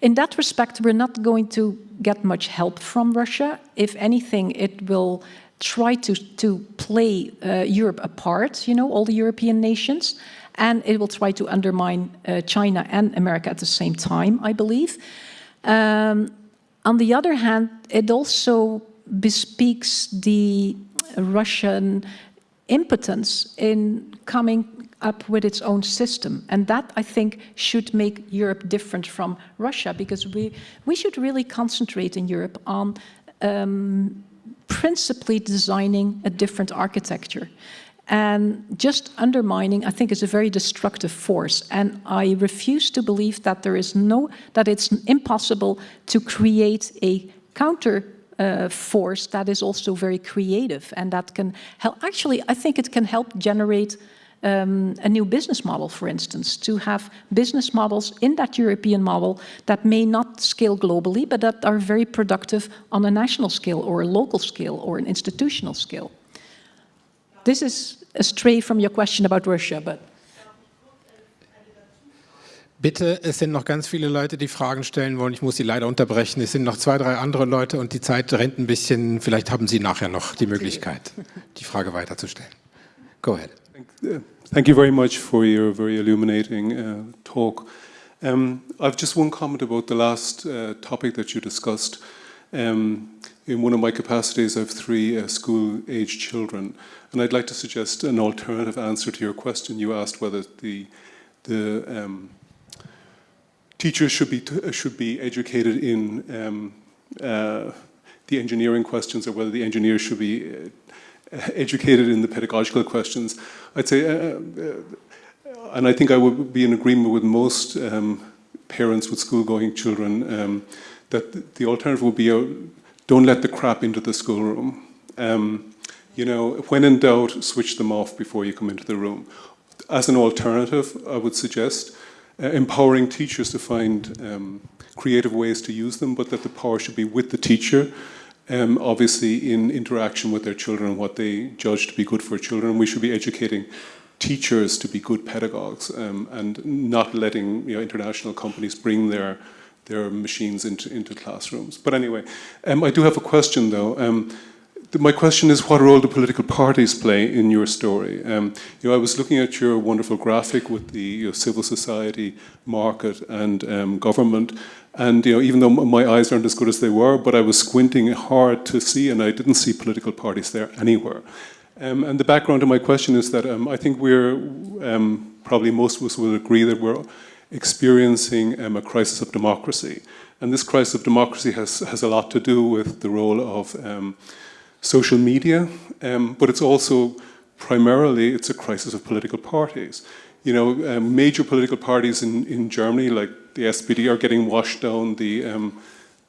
In that respect, we're not going to get much help from Russia. If anything, it will try to, to play uh, Europe apart, you know, all the European nations, and it will try to undermine uh, China and America at the same time, I believe. Um, on the other hand, it also bespeaks the Russian impotence in coming up with its own system. And that, I think, should make Europe different from Russia, because we, we should really concentrate in Europe on um, principally designing a different architecture. And just undermining, I think, is a very destructive force. And I refuse to believe that there is no, that it's impossible to create a counter uh, force that is also very creative and that can help. Actually, I think it can help generate um, a new business model, for instance, to have business models in that European model that may not scale globally, but that are very productive on a national scale or a local scale or an institutional scale. This is astray from your question about Russia, but Bitte, es sind noch ganz viele Leute, die Fragen stellen wollen. Ich muss Sie leider unterbrechen. Es sind noch zwei, drei andere Leute und die Zeit rennt ein bisschen. Vielleicht haben Sie nachher noch die Möglichkeit, die Frage weiterzustellen. Go ahead. Thank you very much for your very illuminating uh, talk. Um, I've just one comment about the last uh, topic that you discussed. Um, in one of my capacities, I have three uh, school-aged children, and I'd like to suggest an alternative answer to your question. You asked whether the the um, teachers should be should be educated in um, uh, the engineering questions or whether the engineers should be uh, educated in the pedagogical questions. I'd say, uh, uh, and I think I would be in agreement with most um, parents with school-going children um, that the alternative would be uh, don't let the crap into the schoolroom. Um, you know, when in doubt, switch them off before you come into the room. As an alternative, I would suggest uh, empowering teachers to find um, creative ways to use them, but that the power should be with the teacher, um, obviously in interaction with their children and what they judge to be good for children. We should be educating teachers to be good pedagogues um, and not letting you know, international companies bring their their machines into, into classrooms. But anyway, um, I do have a question though. Um, my question is what role do political parties play in your story? Um, you know, I was looking at your wonderful graphic with the you know, civil society, market and um, government, and you know, even though my eyes aren't as good as they were, but I was squinting hard to see, and I didn't see political parties there anywhere. Um, and the background to my question is that um, I think we're, um, probably most of us will agree that we're experiencing um, a crisis of democracy. And this crisis of democracy has, has a lot to do with the role of social media, um, but it's also primarily it's a crisis of political parties. You know, um, major political parties in, in Germany, like the SPD, are getting washed down the, um,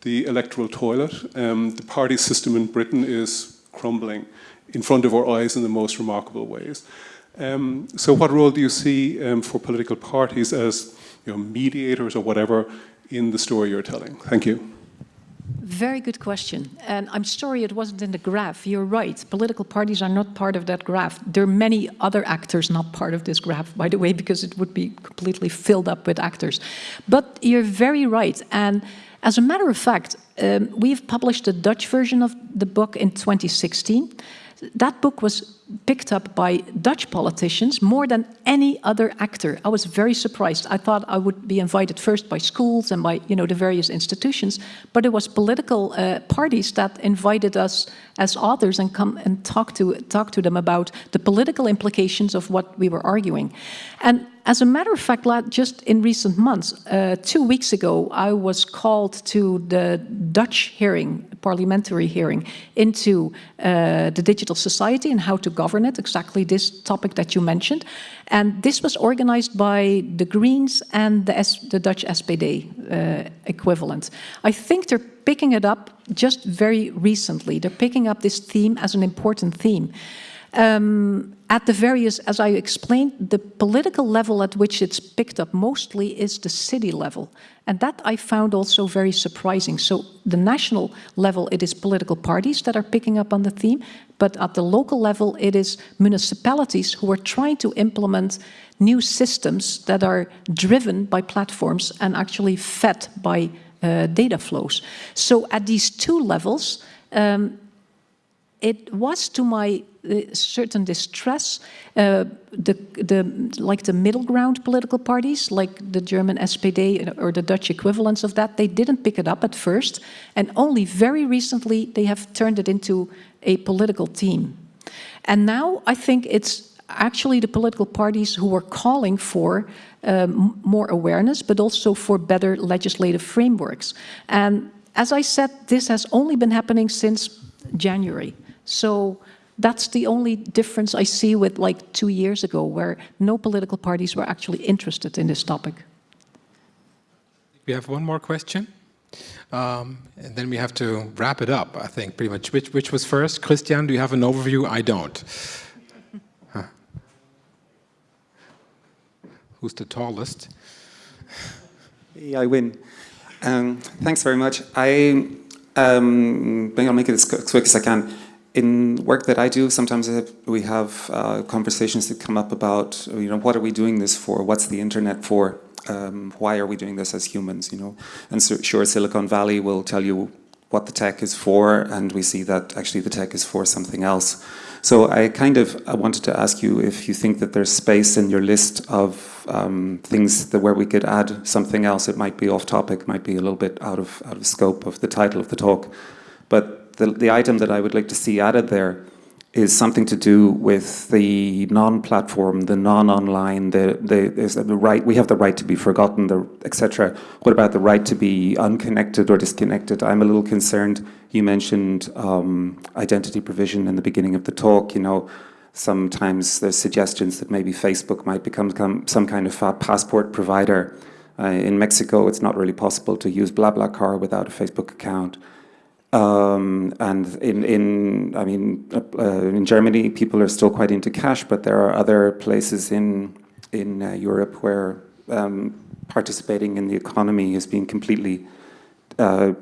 the electoral toilet. Um, the party system in Britain is crumbling in front of our eyes in the most remarkable ways. Um, so what role do you see um, for political parties as you know, mediators or whatever in the story you're telling? Thank you. Very good question. And I'm sorry it wasn't in the graph. You're right. Political parties are not part of that graph. There are many other actors not part of this graph, by the way, because it would be completely filled up with actors. But you're very right. And as a matter of fact, um, we've published a Dutch version of the book in 2016. That book was picked up by Dutch politicians more than any other actor. I was very surprised. I thought I would be invited first by schools and by you know the various institutions, but it was political uh, parties that invited us as authors and come and talk to talk to them about the political implications of what we were arguing. And as a matter of fact, just in recent months, uh, two weeks ago, I was called to the Dutch hearing parliamentary hearing into uh, the digital society and how to govern it, exactly this topic that you mentioned. And this was organized by the Greens and the, S the Dutch SPD uh, equivalent. I think they're picking it up just very recently. They're picking up this theme as an important theme. Um, at the various, as I explained, the political level at which it's picked up mostly is the city level. And that I found also very surprising. So the national level, it is political parties that are picking up on the theme, but at the local level, it is municipalities who are trying to implement new systems that are driven by platforms and actually fed by uh, data flows. So at these two levels, um, it was to my uh, certain distress, uh, the, the, like the middle ground political parties, like the German SPD or the Dutch equivalents of that, they didn't pick it up at first, and only very recently they have turned it into a political team. And now I think it's actually the political parties who are calling for um, more awareness, but also for better legislative frameworks. And as I said, this has only been happening since January. So that's the only difference I see with like two years ago, where no political parties were actually interested in this topic. We have one more question. Um, and then we have to wrap it up, I think, pretty much. Which, which was first? Christian, do you have an overview? I don't. Huh. Who's the tallest? Yeah, I win. Um, thanks very much. I, um, maybe I'll make it as quick as I can in work that I do, sometimes we have uh, conversations that come up about, you know, what are we doing this for? What's the internet for? Um, why are we doing this as humans, you know? And so, sure, Silicon Valley will tell you what the tech is for, and we see that actually the tech is for something else. So I kind of I wanted to ask you if you think that there's space in your list of um, things that where we could add something else. It might be off topic, might be a little bit out of out of scope of the title of the talk, but the, the item that I would like to see added there is something to do with the non-platform, the non-online, the, the, the right, we have the right to be forgotten, etc. What about the right to be unconnected or disconnected? I'm a little concerned. You mentioned um, identity provision in the beginning of the talk, you know, sometimes there's suggestions that maybe Facebook might become, become some kind of passport provider. Uh, in Mexico, it's not really possible to use BlaBlaCar without a Facebook account. Um, and in, in, I mean, uh, in Germany, people are still quite into cash, but there are other places in in uh, Europe where um, participating in the economy is being completely uh,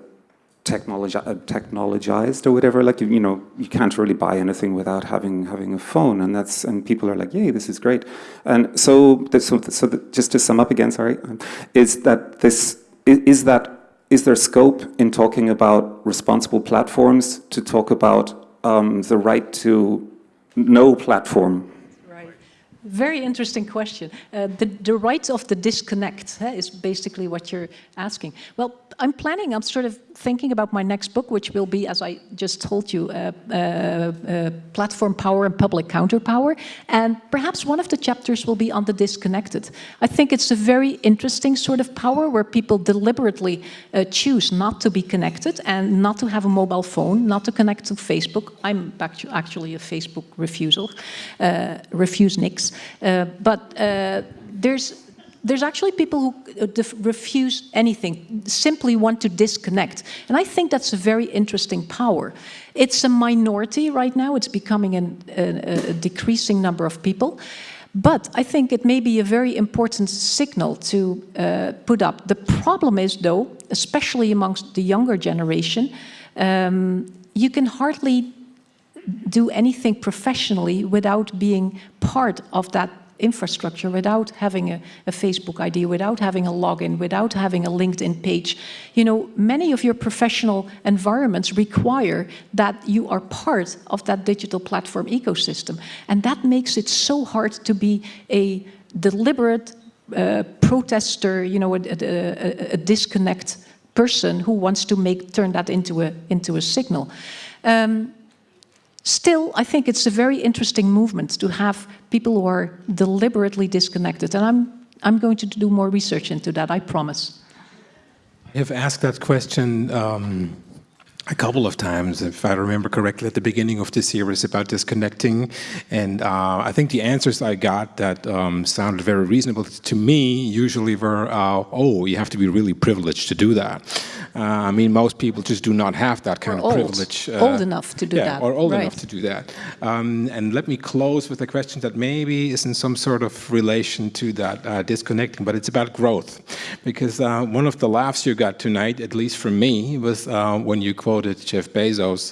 technologi uh, technologized or whatever. Like you, you know, you can't really buy anything without having having a phone, and that's and people are like, "Yay, this is great!" And so, so, so just to sum up again, sorry, is that this is, is that is there scope in talking about responsible platforms to talk about um, the right to no platform? Right. Very interesting question. Uh, the, the right of the disconnect uh, is basically what you're asking. Well, I'm planning, I'm sort of thinking about my next book, which will be, as I just told you, uh, uh, uh, platform power and public counterpower. And perhaps one of the chapters will be on the disconnected. I think it's a very interesting sort of power where people deliberately uh, choose not to be connected and not to have a mobile phone, not to connect to Facebook. I'm actually a Facebook refusal, uh, refuse nix. Uh, but there's there's actually people who uh, refuse anything, simply want to disconnect. And I think that's a very interesting power. It's a minority right now, it's becoming an, a, a decreasing number of people. But I think it may be a very important signal to uh, put up. The problem is, though, especially amongst the younger generation, um, you can hardly do anything professionally without being part of that infrastructure without having a, a, Facebook ID, without having a login, without having a LinkedIn page. You know, many of your professional environments require that you are part of that digital platform ecosystem. And that makes it so hard to be a deliberate uh, protester, you know, a, a, a, disconnect person who wants to make turn that into a into a signal. Um, Still, I think it's a very interesting movement to have people who are deliberately disconnected. And I'm, I'm going to do more research into that, I promise. I have asked that question um, a couple of times, if I remember correctly, at the beginning of this series about disconnecting. And uh, I think the answers I got that um, sounded very reasonable to me usually were, uh, oh, you have to be really privileged to do that. Uh, I mean, most people just do not have that kind or of old, privilege. old enough to do yeah, that. or old right. enough to do that. Um, and let me close with a question that maybe is in some sort of relation to that uh, disconnecting, but it's about growth. Because uh, one of the laughs you got tonight, at least from me, was uh, when you quoted Jeff Bezos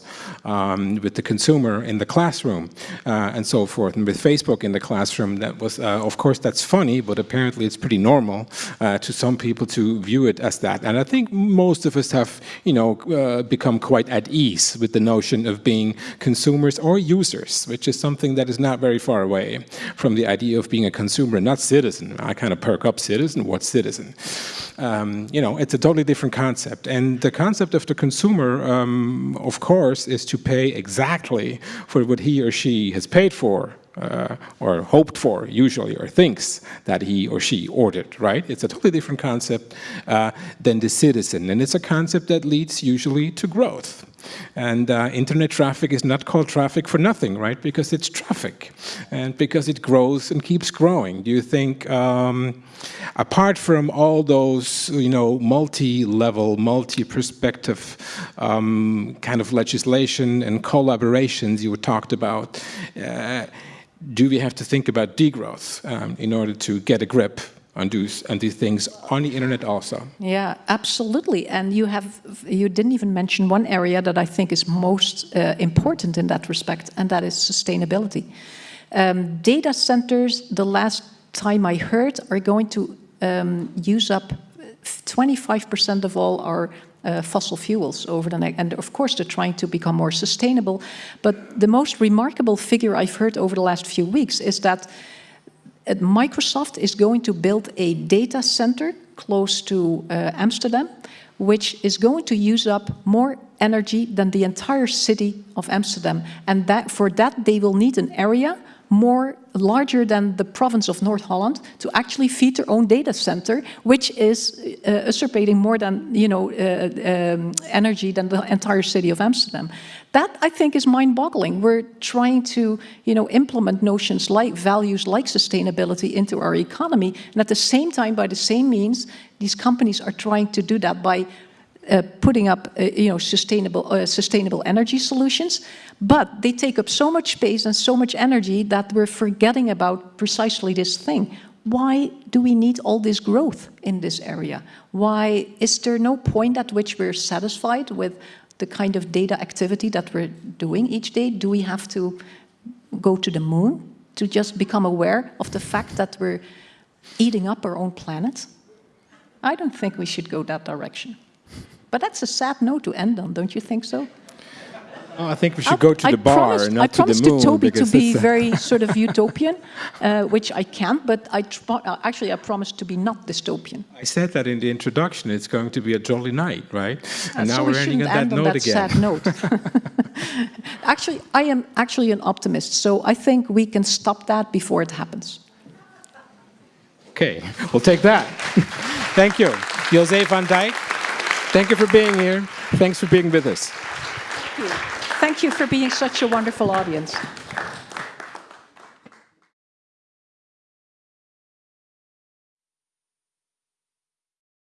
um, with the consumer in the classroom uh, and so forth, and with Facebook in the classroom. That was, uh, of course, that's funny, but apparently it's pretty normal uh, to some people to view it as that. And I think most of us have, you know, uh, become quite at ease with the notion of being consumers or users, which is something that is not very far away from the idea of being a consumer, not citizen. I kind of perk up citizen. What citizen? Um, you know, it's a totally different concept. And the concept of the consumer, um, of course, is to pay exactly for what he or she has paid for uh, or hoped for, usually, or thinks that he or she ordered, right? It's a totally different concept uh, than the citizen, and it's a concept that leads usually to growth. And uh, internet traffic is not called traffic for nothing, right? Because it's traffic, and because it grows and keeps growing. Do you think, um, apart from all those, you know, multi-level, multi-perspective um, kind of legislation and collaborations you talked about, uh, do we have to think about degrowth um, in order to get a grip on these, on these things on the internet also? Yeah, absolutely. And you have you didn't even mention one area that I think is most uh, important in that respect, and that is sustainability. Um, data centers, the last time I heard, are going to um, use up 25% of all our uh, fossil fuels over the next, and of course they're trying to become more sustainable. But the most remarkable figure I've heard over the last few weeks is that uh, Microsoft is going to build a data center close to uh, Amsterdam, which is going to use up more energy than the entire city of Amsterdam. And that, for that they will need an area more larger than the province of North Holland to actually feed their own data center, which is uh, usurpating more than you know uh, um, energy than the entire city of Amsterdam. That I think is mind-boggling. We're trying to you know implement notions like values like sustainability into our economy, and at the same time, by the same means, these companies are trying to do that by uh, putting up, uh, you know, sustainable, uh, sustainable energy solutions, but they take up so much space and so much energy that we're forgetting about precisely this thing. Why do we need all this growth in this area? Why is there no point at which we're satisfied with the kind of data activity that we're doing each day? Do we have to go to the moon to just become aware of the fact that we're eating up our own planet? I don't think we should go that direction. But that's a sad note to end on, don't you think so? Oh, I think we should go to I the bar, promised, not I to the moon. I promised to Tobi to be very sort of utopian, uh, which I can't, but I uh, actually I promised to be not dystopian. I said that in the introduction. It's going to be a jolly night, right? Uh, And now so we're we ending shouldn't on that end on note that again. sad note. actually, I am actually an optimist, so I think we can stop that before it happens. Okay, we'll take that. Thank you. Jose van Dijck, thank you for being here. Thanks for being with us. Thank you Thank you for being such a wonderful audience.